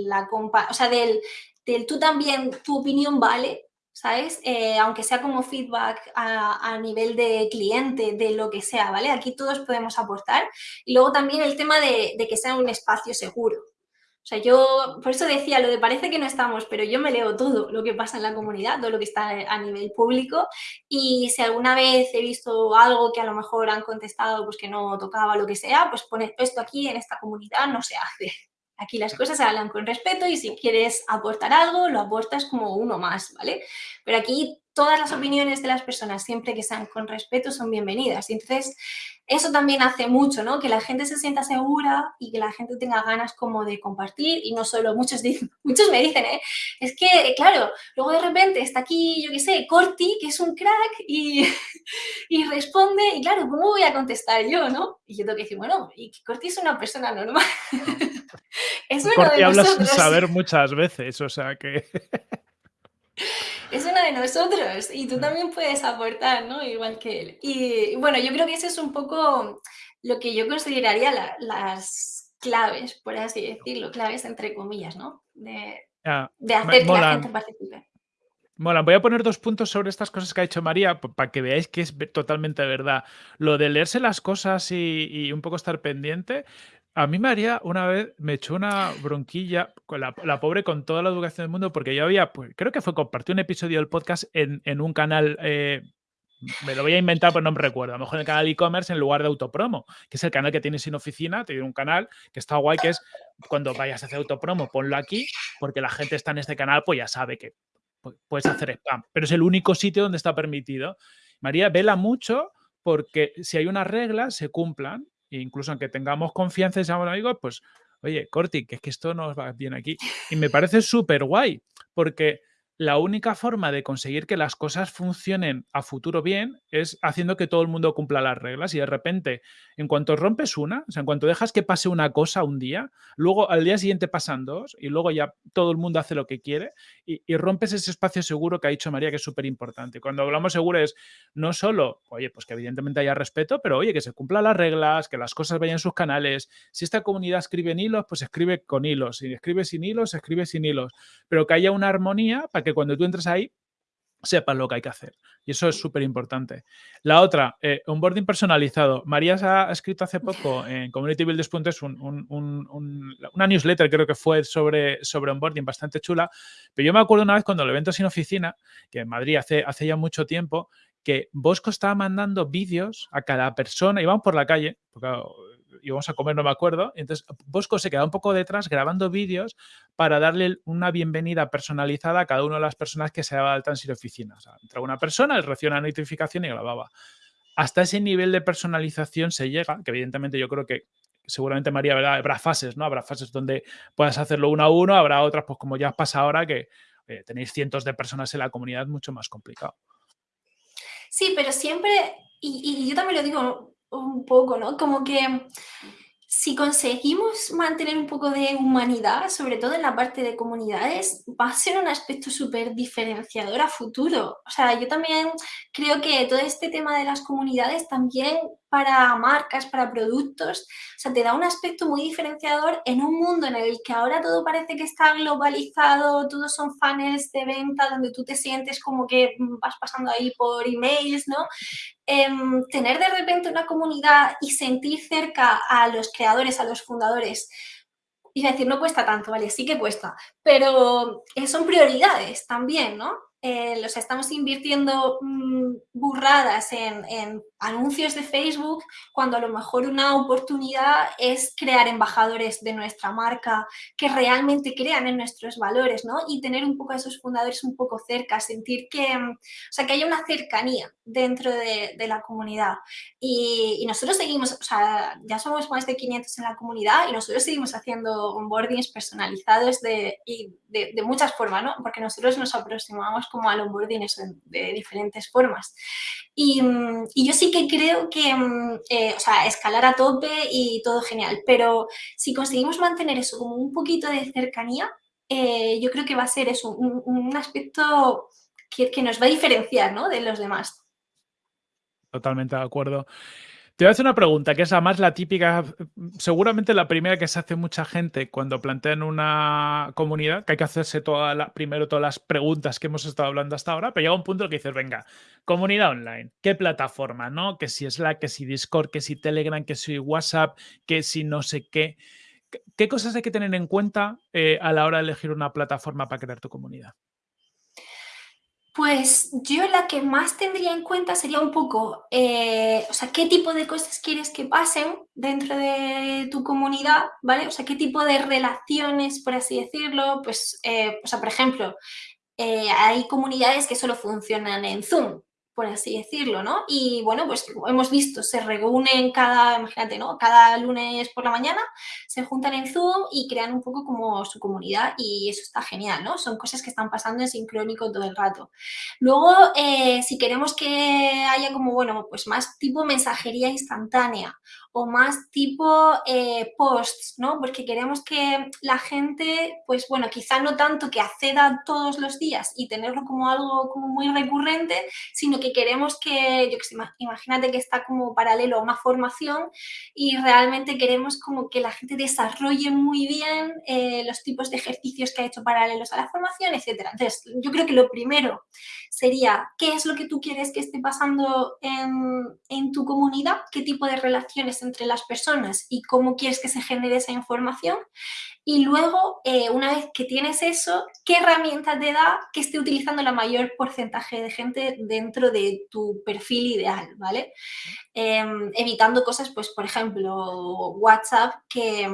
la compa o sea, del, del, tú también, tu opinión vale, ¿sabes? Eh, aunque sea como feedback a, nivel de cliente, de lo que sea, ¿vale? Aquí todos podemos aportar. Y luego también el tema de, que sea un espacio seguro, o sea, yo por eso decía lo de parece que no estamos, pero yo me leo todo lo que pasa en la comunidad, todo lo que está a nivel público y si alguna vez he visto algo que a lo mejor han contestado pues que no tocaba lo que sea, pues pone esto aquí en esta comunidad no se hace. Aquí las cosas se hablan con respeto y si quieres aportar algo, lo aportas como uno más, ¿vale? Pero aquí todas las opiniones de las personas, siempre que sean con respeto, son bienvenidas. Y entonces, eso también hace mucho, ¿no? Que la gente se sienta segura y que la gente tenga ganas como de compartir y no solo, muchos, dicen, muchos me dicen, ¿eh? Es que, claro, luego de repente está aquí, yo qué sé, Corti, que es un crack y, y responde y claro, ¿cómo voy a contestar yo, no? Y yo tengo que decir, bueno, y Corti es una persona normal. es uno Corti hablas sin saber muchas veces, o sea que... es una de nosotros y tú también puedes aportar, ¿no? Igual que él. Y bueno, yo creo que eso es un poco lo que yo consideraría las claves, por así decirlo, claves entre comillas, ¿no? De, de hacer que la gente participe. Mola, voy a poner dos puntos sobre estas cosas que ha dicho María para que veáis que es totalmente verdad. Lo de leerse las cosas y, y un poco estar pendiente, a mí María una vez me echó una bronquilla, con la, pobre con toda la educación del mundo, porque yo había, pues creo que fue compartir un episodio del podcast en, un canal, eh, me lo voy a inventar, pero no me recuerdo, a lo mejor en el canal e-commerce en lugar de autopromo, que es el canal que tienes sin oficina, te un canal que está guay, que es cuando vayas a hacer autopromo, ponlo aquí, porque la gente está en este canal, pues ya sabe que puedes hacer spam, pero es el único sitio donde está permitido. María vela mucho porque si hay unas reglas, se cumplan e incluso aunque tengamos confianza y seamos amigos, pues, oye, Corti, que es que esto nos va bien aquí. Y me parece súper guay, porque la única forma de conseguir que las cosas funcionen a futuro bien es haciendo que todo el mundo cumpla las reglas y de repente, en cuanto rompes una, o sea, en cuanto dejas que pase una cosa un día, luego al día siguiente pasan dos y luego ya todo el mundo hace lo que quiere y, rompes ese espacio seguro que ha dicho María que es súper importante. Cuando hablamos seguro es no solo, oye, pues que evidentemente haya respeto, pero oye, que se cumplan las reglas, que las cosas vayan en sus canales. Si esta comunidad escribe en hilos, pues escribe con hilos. Si escribe sin hilos, escribe sin hilos. Pero que haya una armonía para que cuando tú entres ahí sepas lo que hay que hacer. Y eso es súper importante. La otra, eh, onboarding personalizado. María ha escrito hace poco en Community Builders. Un, una newsletter, creo que fue sobre, sobre onboarding bastante chula. Pero yo me acuerdo una vez cuando el evento sin oficina, que en Madrid hace, hace ya mucho tiempo, que Bosco estaba mandando vídeos a cada persona, íbamos por la calle, porque íbamos a comer, no me acuerdo. Entonces, Bosco se queda un poco detrás grabando vídeos para darle una bienvenida personalizada a cada una de las personas que se daba alta en oficina. O sea, entraba una persona, él recibía una notificación y grababa. Hasta ese nivel de personalización se llega, que evidentemente yo creo que seguramente María habrá fases, ¿no? Habrá fases donde puedas hacerlo uno a uno, habrá otras, pues como ya pasa ahora, que tenéis cientos de personas en la comunidad, mucho más complicado. Sí, pero siempre, y yo también lo digo un poco, ¿no? Como que si conseguimos mantener un poco de humanidad, sobre todo en la parte de comunidades, va a ser un aspecto súper diferenciador a futuro. O sea, yo también creo que todo este tema de las comunidades también para marcas, para productos, o sea, te da un aspecto muy diferenciador en un mundo en el que ahora todo parece que está globalizado, todos son funnels de venta donde tú te sientes como que vas pasando ahí por emails, ¿no? Em, tener de repente una comunidad y sentir cerca a los creadores, a los fundadores, y decir, no cuesta tanto, vale, sí que cuesta, pero eh, son prioridades también, ¿no? Eh, los estamos invirtiendo mm, burradas en, anuncios de Facebook, cuando a lo mejor una oportunidad es crear embajadores de nuestra marca que realmente crean en nuestros valores, ¿no? Y tener un poco a esos fundadores un poco cerca, sentir que, mm, o sea, que haya una cercanía dentro de, la comunidad. Y, nosotros seguimos, o sea, ya somos más de 500 en la comunidad y nosotros seguimos haciendo onboardings personalizados de, de, muchas formas, ¿no? Porque nosotros nos aproximamos como al onboarding de diferentes formas. Y, yo sí que creo que, eh, o sea, escalar a tope y todo genial, pero si conseguimos mantener eso como un poquito de cercanía, eh, yo creo que va a ser eso, un, aspecto que, que, nos va a diferenciar ¿no? de los demás. Totalmente de acuerdo. Te voy a hacer una pregunta, que es además la típica, seguramente la primera que se hace mucha gente cuando plantean una comunidad, que hay que hacerse toda la, primero todas las preguntas que hemos estado hablando hasta ahora, pero llega un punto que dices, venga, comunidad online, ¿qué plataforma? ¿no? Que si Slack, que si Discord, que si Telegram, que si WhatsApp, que si no sé qué. ¿Qué cosas hay que tener en cuenta eh, a la hora de elegir una plataforma para crear tu comunidad? Pues yo la que más tendría en cuenta sería un poco, eh, o sea, qué tipo de cosas quieres que pasen dentro de tu comunidad, ¿vale? O sea, qué tipo de relaciones, por así decirlo, pues, eh, o sea, por ejemplo, eh, hay comunidades que solo funcionan en Zoom, por así decirlo, ¿no? Y bueno, pues hemos visto, se reúnen cada, imagínate, ¿no? Cada lunes por la mañana, se juntan en Zoom y crean un poco como su comunidad y eso está genial, ¿no? Son cosas que están pasando en sincrónico todo el rato. Luego, eh, si queremos que haya como, bueno, pues más tipo mensajería instantánea o más tipo eh, posts, ¿no? Porque queremos que la gente, pues bueno, quizá no tanto que acceda todos los días y tenerlo como algo como muy recurrente, sino que queremos que, yo que sé, imagínate que está como paralelo a una formación y realmente queremos como que la gente desarrolle muy bien eh, los tipos de ejercicios que ha hecho paralelos a la formación, etcétera. Entonces, yo creo que lo primero sería, ¿qué es lo que tú quieres que esté pasando en, en tu comunidad? ¿Qué tipo de relaciones entre las personas y cómo quieres que se genere esa información. Y luego, eh, una vez que tienes eso, ¿qué herramienta te da que esté utilizando la mayor porcentaje de gente dentro de tu perfil ideal, ¿vale? Em, evitando cosas, pues, por ejemplo, WhatsApp, que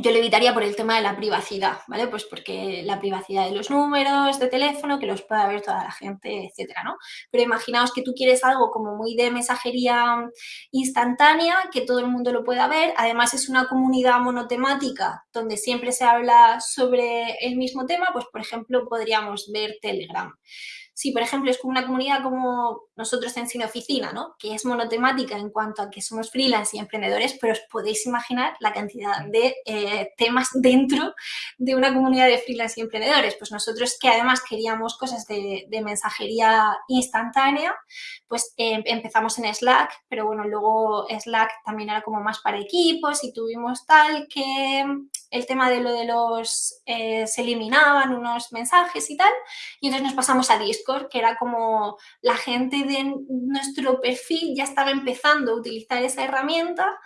yo lo evitaría por el tema de la privacidad, ¿vale? Pues porque la privacidad de los números de teléfono, que los pueda ver toda la gente, etcétera, ¿no? Pero imaginaos que tú quieres algo como muy de mensajería instantánea, que todo el mundo lo pueda ver. Además, es una comunidad monotemática donde siempre se habla sobre el mismo tema, pues, por ejemplo, podríamos ver Telegram si, por ejemplo, es como una comunidad como nosotros en Cine Oficina, ¿no? que es monotemática en cuanto a que somos freelance y emprendedores, pero os podéis imaginar la cantidad de eh, temas dentro de una comunidad de freelance y emprendedores. Pues nosotros que además queríamos cosas de, mensajería instantánea, pues em, empezamos en Slack, pero bueno, luego Slack también era como más para equipos y tuvimos tal que el tema de lo de los, eh, se eliminaban unos mensajes y tal, y entonces nos pasamos a Discord que era como la gente de nuestro perfil ya estaba empezando a utilizar esa herramienta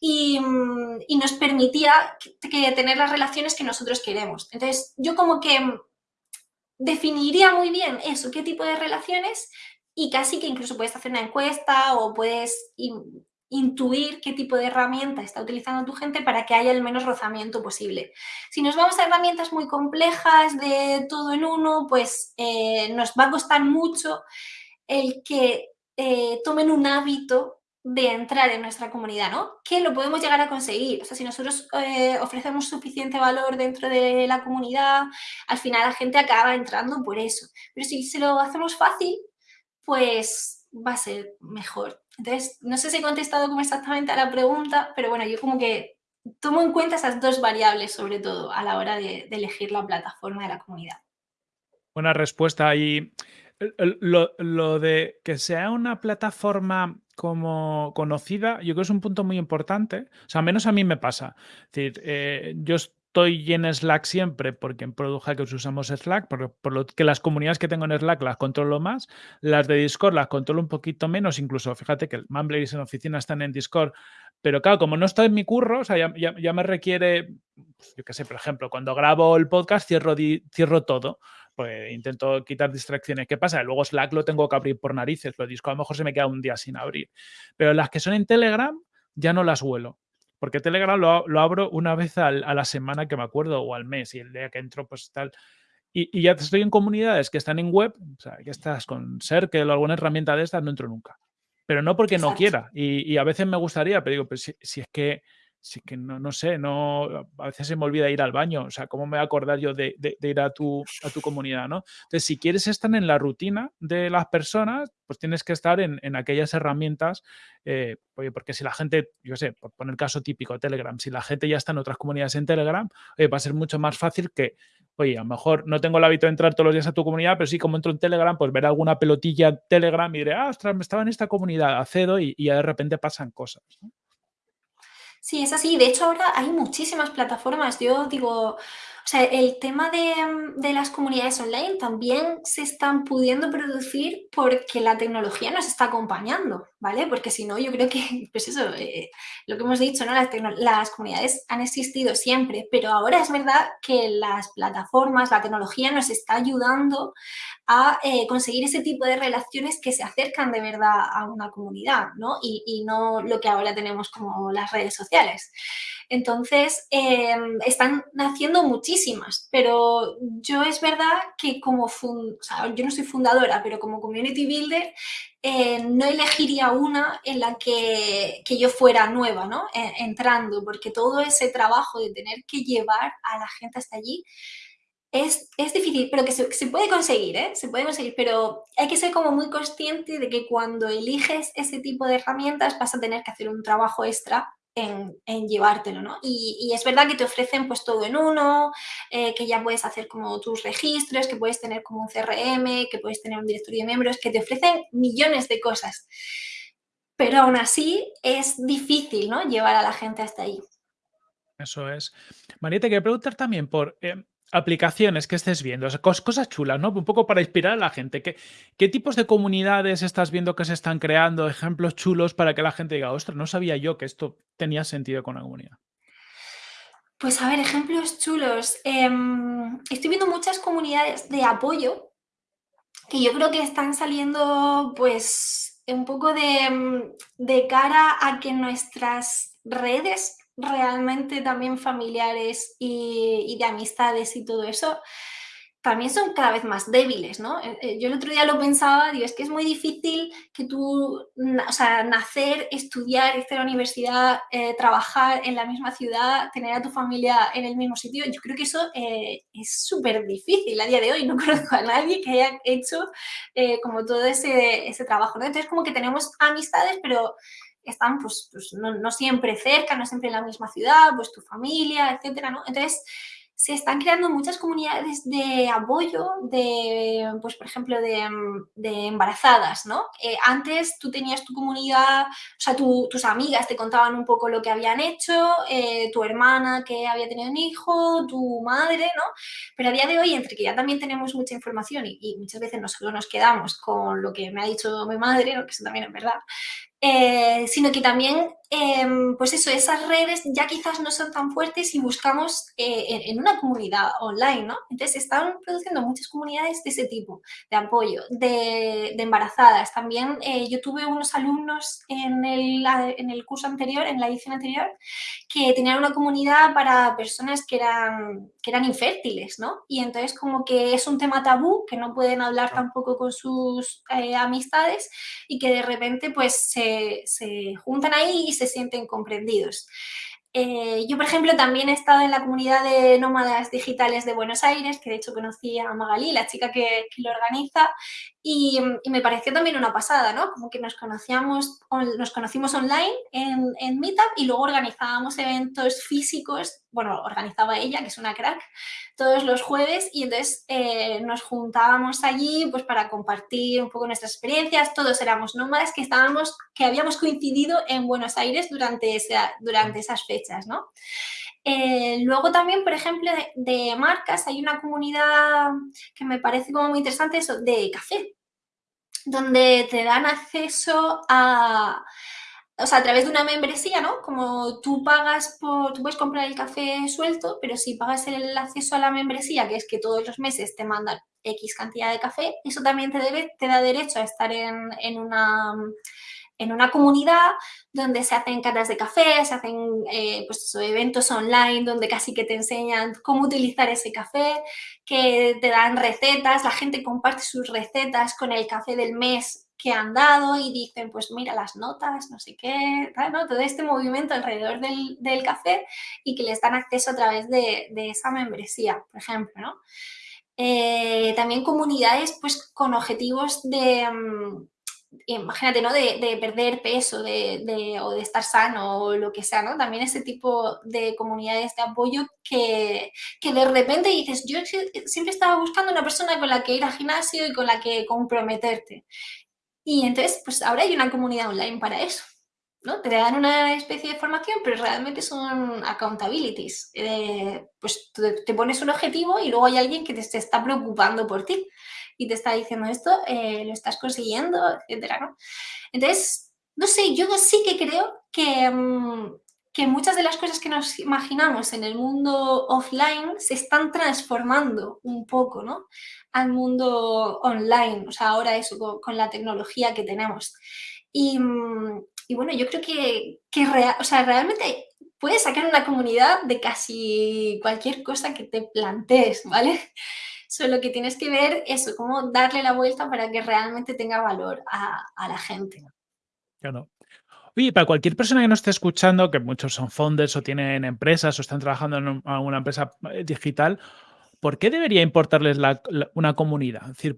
y, nos permitía que, tener las relaciones que nosotros queremos. Entonces, yo como que definiría muy bien eso, qué tipo de relaciones y casi que incluso puedes hacer una encuesta o puedes intuir qué tipo de herramienta está utilizando tu gente para que haya el menos rozamiento posible. Si nos vamos a herramientas muy complejas de todo en uno, pues eh, nos va a costar mucho el que eh, tomen un hábito de entrar en nuestra comunidad, ¿no? Que lo podemos llegar a conseguir. O sea, si nosotros eh, ofrecemos suficiente valor dentro de la comunidad, al final la gente acaba entrando por eso. Pero si se lo hacemos fácil, pues va a ser mejor. Entonces, no sé si he contestado como exactamente a la pregunta, pero bueno, yo como que tomo en cuenta esas dos variables sobre todo a la hora de, elegir la plataforma de la comunidad. Buena respuesta. Y lo, de que sea una plataforma como conocida, yo creo que es un punto muy importante. O sea, menos a mí me pasa. Es decir, eh, yo estoy en Slack siempre porque en Product Hackers usamos Slack, por, por, lo que las comunidades que tengo en Slack las controlo más, las de Discord las controlo un poquito menos, incluso fíjate que el Mumbler y en oficina están en Discord, pero claro, como no está en mi curro, o sea, ya, me requiere, pues, yo qué sé, por ejemplo, cuando grabo el podcast cierro, cierro todo, pues intento quitar distracciones. ¿Qué pasa? Luego Slack lo tengo que abrir por narices, pero Discord a lo mejor se me queda un día sin abrir. Pero las que son en Telegram ya no las huelo. Porque Telegram lo, abro una vez a la semana que me acuerdo o al mes y el día que entro pues tal. Y, y ya estoy en comunidades que están en web, o sea, que estás con Circle o alguna herramienta de estas, no entro nunca. Pero no porque no quiera. Y, a veces me gustaría, pero digo, pues si es que sí que no, no sé, no, a veces se me olvida ir al baño, o sea, ¿cómo me voy a acordar yo de, ir a tu, a tu comunidad, no? Entonces, si quieres estar en la rutina de las personas, pues tienes que estar en, aquellas herramientas, eh, oye, porque si la gente, yo sé, por poner caso típico, Telegram, si la gente ya está en otras comunidades en Telegram, va a ser mucho más fácil que, oye, a lo mejor no tengo el hábito de entrar todos los días a tu comunidad, pero sí como entro en Telegram, pues ver alguna pelotilla Telegram y diré, ah, ostras, me estaba en esta comunidad, accedo y, y ya de repente pasan cosas. Sí, es así. De hecho, ahora hay muchísimas plataformas. Yo digo, sea, el tema mm, de, las comunidades online también se están pudiendo producir porque la tecnología nos está acompañando, ¿vale? Porque si no, yo creo que, pues eso, eh, lo que hemos dicho, ¿no? Las, comunidades han existido siempre, pero ahora es verdad que las plataformas, la tecnología nos está ayudando a eh, conseguir ese tipo de relaciones que se acercan de verdad a una comunidad, ¿no? Y no lo que ahora tenemos como las redes sociales. Entonces, em, están naciendo muchísimas, pero yo es verdad que como, yo no soy fundadora, pero como community builder, eh, no elegiría una en la que, yo fuera nueva, ¿no? E, entrando, porque todo ese trabajo de tener que llevar a la gente hasta allí es, difícil, pero que se, se, puede conseguir, ¿eh? Se puede conseguir, pero hay que ser como muy consciente de que cuando eliges ese tipo de herramientas vas a tener que hacer un trabajo extra en, llevártelo, ¿no? Y, es verdad que te ofrecen pues todo en uno, eh, que ya puedes hacer como tus registros, que puedes tener como un CRM, que puedes tener un directorio de miembros, que te ofrecen millones de cosas. Pero aún así es difícil, ¿no? Llevar a la gente hasta ahí. Eso es. María, te quería preguntar también por, eh, aplicaciones que estés viendo, cosas chulas, ¿no? Un poco para inspirar a la gente. ¿Qué, ¿Qué tipos de comunidades estás viendo que se están creando? Ejemplos chulos para que la gente diga, ostras, no sabía yo que esto tenía sentido con la comunidad. Pues a ver, ejemplos chulos. Em, estoy viendo muchas comunidades de apoyo que yo creo que están saliendo pues un poco de, de cara a que nuestras redes realmente también familiares y, de amistades y todo eso, también son cada vez más débiles, ¿no? Eh, eh, yo el otro día lo pensaba, digo, es que es muy difícil que tú, o sea, nacer, estudiar, irte a la universidad, eh, trabajar en la misma ciudad, tener a tu familia en el mismo sitio, yo creo que eso es súper difícil a día de hoy, no conozco a nadie que haya hecho como todo ese, ese trabajo. Entonces como que tenemos amistades, pero están pues, pues no, siempre cerca, no siempre en la misma ciudad, pues tu familia, etcétera, ¿no? Entonces, se están creando muchas comunidades de apoyo, de, pues por ejemplo, de, embarazadas, ¿no? Eh, antes tú tenías tu comunidad, o sea, tus amigas te contaban un poco lo que habían hecho, eh, tu hermana que había tenido un hijo, tu madre, ¿no? Pero a día de hoy, entre que ya también tenemos mucha información y, muchas veces no solo nos quedamos con lo que me ha dicho mi madre, que eso también es verdad, eh, sino que también, em, pues eso, esas redes ya quizás no son tan fuertes y buscamos eh, en, una comunidad online, ¿no? Entonces, están produciendo muchas comunidades de ese tipo, de apoyo, de, embarazadas. También eh, yo tuve unos alumnos en el, en el curso anterior, en la edición anterior, que tenían una comunidad para personas que eran, que eran infértiles, ¿no? Y entonces como que es un tema tabú, que no pueden hablar tampoco con sus amistades y que de repente pues se se, juntan ahí y se sienten comprendidos. Eh, yo, por ejemplo, también he estado en la comunidad de nómadas digitales de Buenos Aires, que de hecho conocí a Magalí, la chica que, lo organiza, y, me pareció también una pasada, ¿no? Como que nos, conocíamos, nos conocimos online en, en Meetup y luego organizábamos eventos físicos, bueno, organizaba ella, que es una crack, todos los jueves y entonces eh, nos juntábamos allí pues para compartir un poco nuestras experiencias, todos éramos nómadas que estábamos, que habíamos coincidido en Buenos Aires durante, durante esas fechas, ¿no? Eh, luego también, por ejemplo, de, marcas, hay una comunidad que me parece como muy interesante, eso, de café, donde te dan acceso a, o sea, a través de una membresía, ¿no? Como tú pagas por, tú puedes comprar el café suelto, pero si pagas el acceso a la membresía, que es que todos los meses te mandan X cantidad de café, eso también te, te da derecho a estar en, en una en una comunidad donde se hacen catas de café, se hacen eh, pues, eventos online donde casi que te enseñan cómo utilizar ese café, que te dan recetas, la gente comparte sus recetas con el café del mes que han dado y dicen, pues mira las notas, no sé qué, ¿no? todo este movimiento alrededor del, café y que les dan acceso a través de, esa membresía, por ejemplo. ¿no? Eh, también comunidades pues, con objetivos de, mm, imagínate, ¿no? De, perder peso de, o de estar sano o lo que sea, ¿no? También ese tipo de comunidades de apoyo que, que de repente dices, yo siempre estaba buscando una persona con la que ir al gimnasio y con la que comprometerte. Y entonces, pues ahora hay una comunidad online para eso. ¿no? Te dan una especie de formación, pero realmente son accountabilities. Eh, pues te, pones un objetivo y luego hay alguien que te, está preocupando por ti y te está diciendo esto, eh, lo estás consiguiendo, etcétera, ¿no? Entonces, no sé, yo sí que creo que, mm, que muchas de las cosas que nos imaginamos en el mundo offline se están transformando un poco, ¿no? Al mundo online, o sea, ahora eso con, la tecnología que tenemos. Y, mm, bueno, yo creo que, que o sea, realmente puedes sacar una comunidad de casi cualquier cosa que te plantees, ¿vale? Solo que tienes que ver eso, cómo darle la vuelta para que realmente tenga valor a, a la gente. Claro. Oye, para cualquier persona que no esté escuchando, que muchos son founders o tienen empresas o están trabajando en una empresa eh, digital, ¿por qué debería importarles una comunidad? Es decir,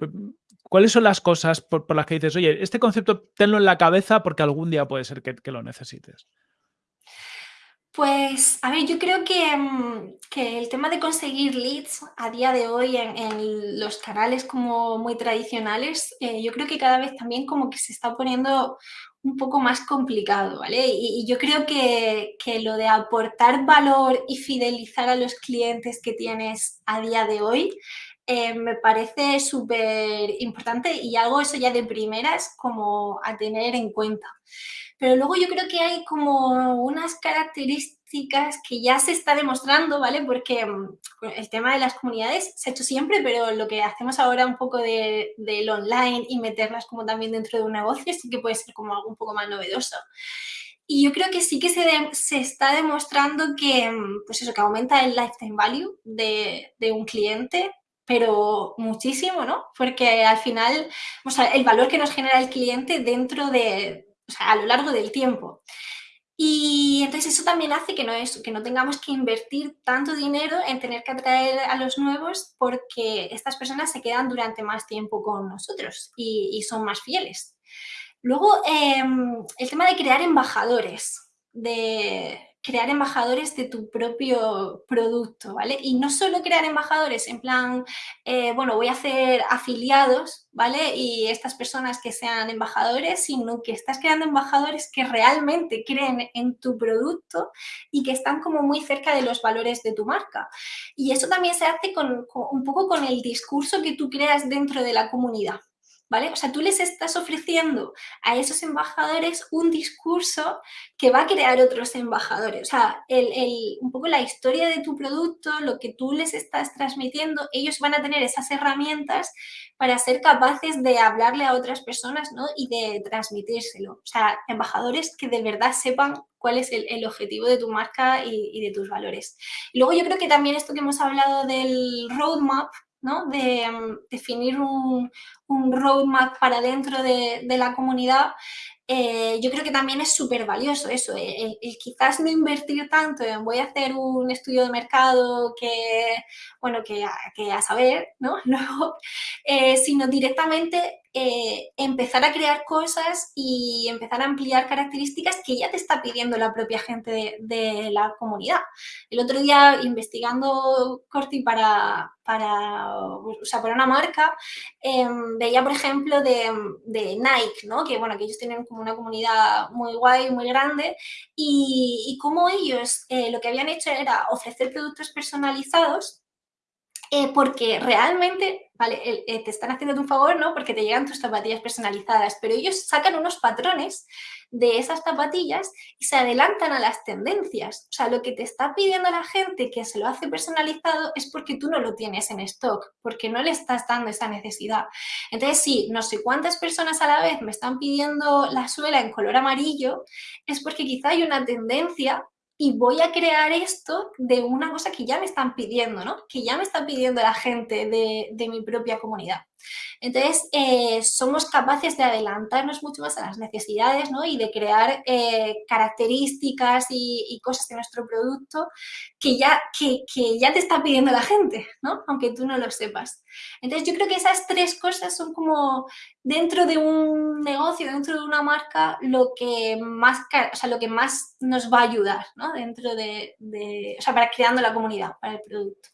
¿cuáles son las cosas por, las que dices, oye, este concepto tenlo en la cabeza porque algún día puede ser que lo necesites? Pues, a ver, yo creo que, mm, que, el tema de conseguir leads a día de hoy en, los canales como muy tradicionales, eh, yo creo que cada vez también como que se está poniendo un poco más complicado, ¿vale? Y, yo creo que, que, lo de aportar valor y fidelizar a los clientes que tienes a día de hoy eh, me parece súper importante y algo eso ya de primeras como a tener en cuenta. Pero luego yo creo que hay como unas características que ya se está demostrando, ¿vale? Porque mm, el tema de las comunidades se ha hecho siempre, pero lo que hacemos ahora un poco del de, online y meterlas como también dentro de un negocio sí que puede ser como algo un poco más novedoso. Y yo creo que sí que se, se, está demostrando que, mm, pues eso, que aumenta el lifetime value de, de, un cliente, pero muchísimo, ¿no? Porque al final, o sea, el valor que nos genera el cliente dentro de, o sea, a lo largo del tiempo. Y entonces eso también hace que no, es, que no tengamos que invertir tanto dinero en tener que atraer a los nuevos porque estas personas se quedan durante más tiempo con nosotros y, son más fieles. Luego, em, el tema de crear embajadores, de, crear embajadores de tu propio producto, ¿vale? Y no solo crear embajadores en plan, eh, bueno, voy a hacer afiliados, ¿vale? Y estas personas que sean embajadores, sino que estás creando embajadores que realmente creen en tu producto y que están como muy cerca de los valores de tu marca. Y eso también se hace con, un poco con el discurso que tú creas dentro de la comunidad, ¿vale? O sea, tú les estás ofreciendo a esos embajadores un discurso que va a crear otros embajadores. O sea, un poco la historia de tu producto, lo que tú les estás transmitiendo, ellos van a tener esas herramientas para ser capaces de hablarle a otras personas ¿no? y de transmitírselo. O sea, embajadores que de verdad sepan cuál es el, objetivo de tu marca y, y, de tus valores. Luego yo creo que también esto que hemos hablado del roadmap, de mm, definir un, roadmap para dentro de, la comunidad, eh, yo creo que también es súper valioso eso, el, quizás no invertir tanto en voy a hacer un estudio de mercado que, bueno, que, que a saber, ¿no? Eh, sino directamente eh, empezar a crear cosas y empezar a ampliar características que ya te está pidiendo la propia gente de, la comunidad. El otro día, investigando Corti para, para, o sea, para una marca, em, veía, por ejemplo, de, Nike, ¿no? que, bueno, que ellos tienen como una comunidad muy guay, muy grande, y, cómo ellos eh, lo que habían hecho era ofrecer productos personalizados eh, porque realmente vale, te están haciendo un favor, ¿no? Porque te llegan tus zapatillas personalizadas, pero ellos sacan unos patrones de esas zapatillas y se adelantan a las tendencias. O sea, lo que te está pidiendo la gente que se lo hace personalizado es porque tú no lo tienes en stock, porque no le estás dando esa necesidad. Entonces, sí, no sé cuántas personas a la vez me están pidiendo la suela en color amarillo, es porque quizá hay una tendencia y voy a crear esto de una cosa que ya me están pidiendo, ¿no? Que ya me están pidiendo la gente de, de mi propia comunidad. Entonces, eh, somos capaces de adelantarnos mucho más a las necesidades ¿no? y de crear eh, características y, cosas de nuestro producto que ya, que, ya te está pidiendo la gente, ¿no? aunque tú no lo sepas. Entonces, yo creo que esas tres cosas son como dentro de un negocio, dentro de una marca, lo que más, o sea, lo que más nos va a ayudar ¿no? dentro de, de, o sea, para creando la comunidad, para el producto.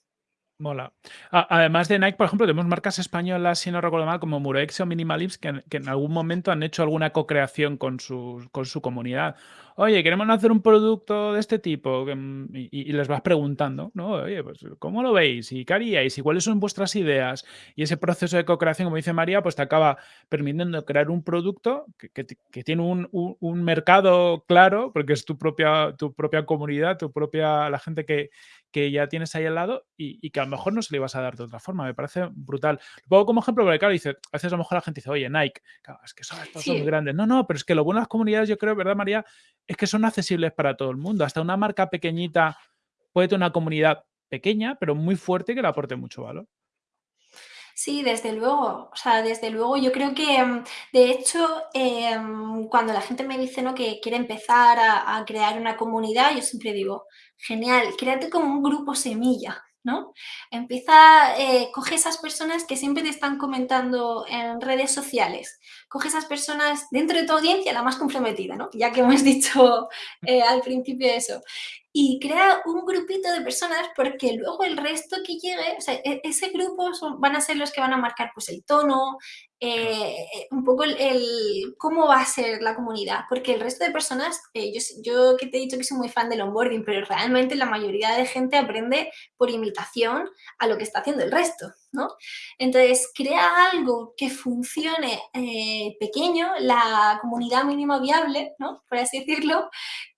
Mola. además de Nike, por ejemplo, tenemos marcas españolas, si no recuerdo mal, como Murex o Minimalips, que, que en algún momento han hecho alguna co-creación con su, con su comunidad oye, queremos hacer un producto de este tipo, mm, y, les vas preguntando, ¿no? Oye, pues, ¿cómo lo veis? ¿Y qué haríais? ¿Y cuáles son vuestras ideas? Y ese proceso de co-creación, como dice María, pues te acaba permitiendo crear un producto que, tiene un, mercado claro, porque es tu propia, tu propia comunidad, tu propia, la gente que, que ya tienes ahí al lado y, que a lo mejor no se le ibas a dar de otra forma. Me parece brutal. Lo pongo como ejemplo porque, claro, dice, a veces a lo mejor la gente dice, oye, Nike, es que son, estos son muy grandes. No, no, pero es que lo bueno de las comunidades, yo creo, ¿verdad, María? Es que son accesibles para todo el mundo. Hasta una marca pequeñita puede tener una comunidad pequeña, pero muy fuerte que le aporte mucho valor. Sí, desde luego. O sea, desde luego yo creo que, mm, de hecho, em, cuando la gente me dice ¿no? que quiere empezar a, crear una comunidad, yo siempre digo, genial, créate como un grupo semilla, ¿no? Empieza, eh, coge esas personas que siempre te están comentando en redes sociales, coge esas personas dentro de tu audiencia, la más comprometida, ¿no? Ya que hemos dicho eh, al principio eso, y crea un grupito de personas porque luego el resto que llegue, o sea, e-, ese grupo van a ser los que van a marcar pues el tono, eh, un poco el, cómo va a ser la comunidad, porque el resto de personas, eh, yo, que te he dicho que soy muy fan del onboarding, pero realmente la mayoría de gente aprende por imitación a lo que está haciendo el resto, ¿no? Entonces, crea algo que funcione eh, pequeño, la comunidad mínima viable, ¿no? Por así decirlo,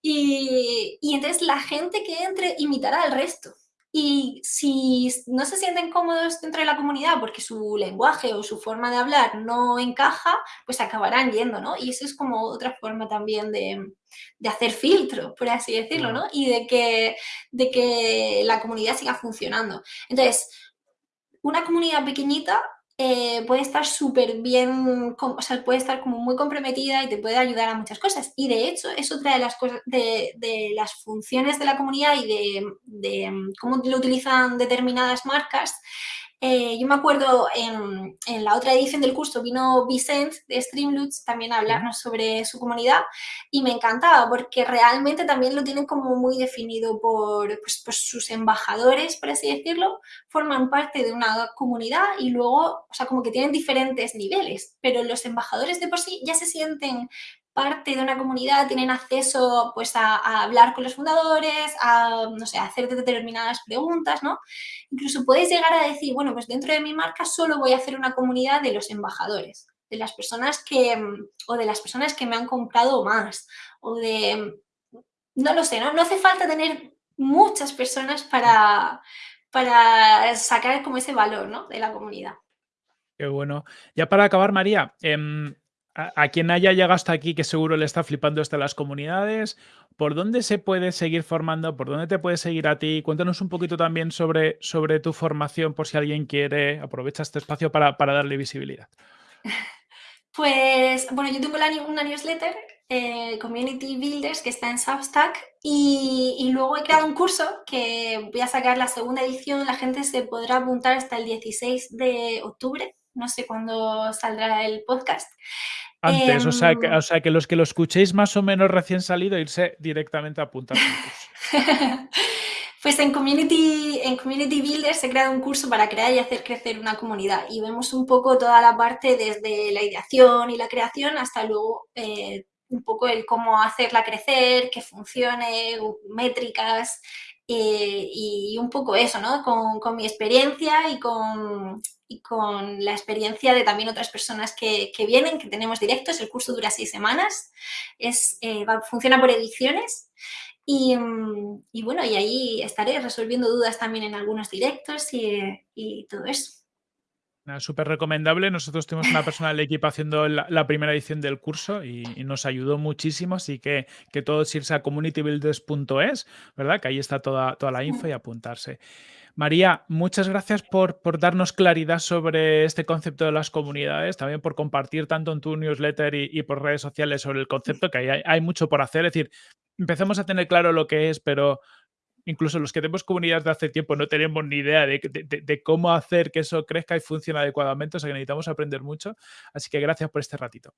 y, y entonces la gente que entre imitará al resto. Y si no se sienten cómodos dentro de la comunidad porque su lenguaje o su forma de hablar no encaja, pues acabarán yendo, ¿no? Y eso es como otra forma también de, de hacer filtro, por así decirlo, ¿no? Y de que, de que la comunidad siga funcionando. Entonces, una comunidad pequeñita eh, puede estar súper bien, o sea, puede estar como muy comprometida y te puede ayudar a muchas cosas. Y de hecho, es otra de las cosas, de, las funciones de la comunidad y de, de cómo lo utilizan determinadas marcas, eh, yo me acuerdo en, en, la otra edición del curso vino Vicent de Streamloots también a hablarnos sobre su comunidad y me encantaba porque realmente también lo tienen como muy definido por, pues, por sus embajadores, por así decirlo, forman parte de una comunidad y luego, o sea, como que tienen diferentes niveles, pero los embajadores de por sí ya se sienten parte de una comunidad, tienen acceso pues, a, hablar con los fundadores, a, no sé, hacer determinadas preguntas, ¿no? Incluso puedes llegar a decir, bueno, pues dentro de mi marca solo voy a hacer una comunidad de los embajadores, de las personas que, o de las personas que me han comprado más, o de, no lo sé, ¿no? No hace falta tener muchas personas para, para sacar como ese valor, ¿no? De la comunidad. Qué bueno. Ya para acabar, María, eh, a, quien haya llegado hasta aquí, que seguro le está flipando esto las comunidades, ¿por dónde se puede seguir formando? ¿Por dónde te puede seguir a ti? Cuéntanos un poquito también sobre, sobre tu formación, por si alguien quiere, aprovecha este espacio para, darle visibilidad. Pues, bueno, yo tengo una newsletter, eh, Community Builders, que está en Substack, y, y, luego he creado un curso que voy a sacar la segunda edición, la gente se podrá apuntar hasta el 16 de octubre, no sé cuándo saldrá el podcast. Antes, o, sea que, em, o sea que los que lo escuchéis más o menos recién salido, irse directamente a apuntar. pues en Community, en Community Builder se crea un curso para crear y hacer crecer una comunidad y vemos un poco toda la parte desde la ideación y la creación hasta luego eh, un poco el cómo hacerla crecer, que funcione, métricas eh, y un poco eso, ¿no? Con, con mi experiencia y con, y con la experiencia de también otras personas que, vienen, que tenemos directos. El curso dura seis semanas, es, eh, funciona por ediciones y, mm, y, bueno, y ahí estaré resolviendo dudas también en algunos directos y, y todo eso. Súper recomendable. Nosotros tuvimos una persona del equipo haciendo la, primera edición del curso y, nos ayudó muchísimo. Así que, que todos irse a communitybuilders.es, ¿verdad? Que ahí está toda, toda la info y apuntarse. María, muchas gracias por, por, darnos claridad sobre este concepto de las comunidades, también por compartir tanto en tu newsletter y, por redes sociales sobre el concepto, que hay, hay, mucho por hacer. Es decir, empecemos a tener claro lo que es, pero incluso los que tenemos comunidades de hace tiempo no tenemos ni idea de, cómo hacer que eso crezca y funcione adecuadamente, o sea que necesitamos aprender mucho. Así que gracias por este ratito.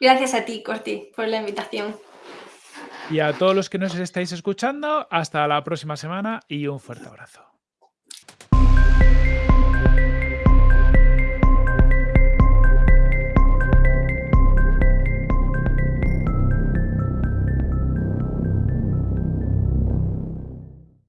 Gracias a ti, Corti, por la invitación. Y a todos los que nos estáis escuchando, hasta la próxima semana y un fuerte abrazo.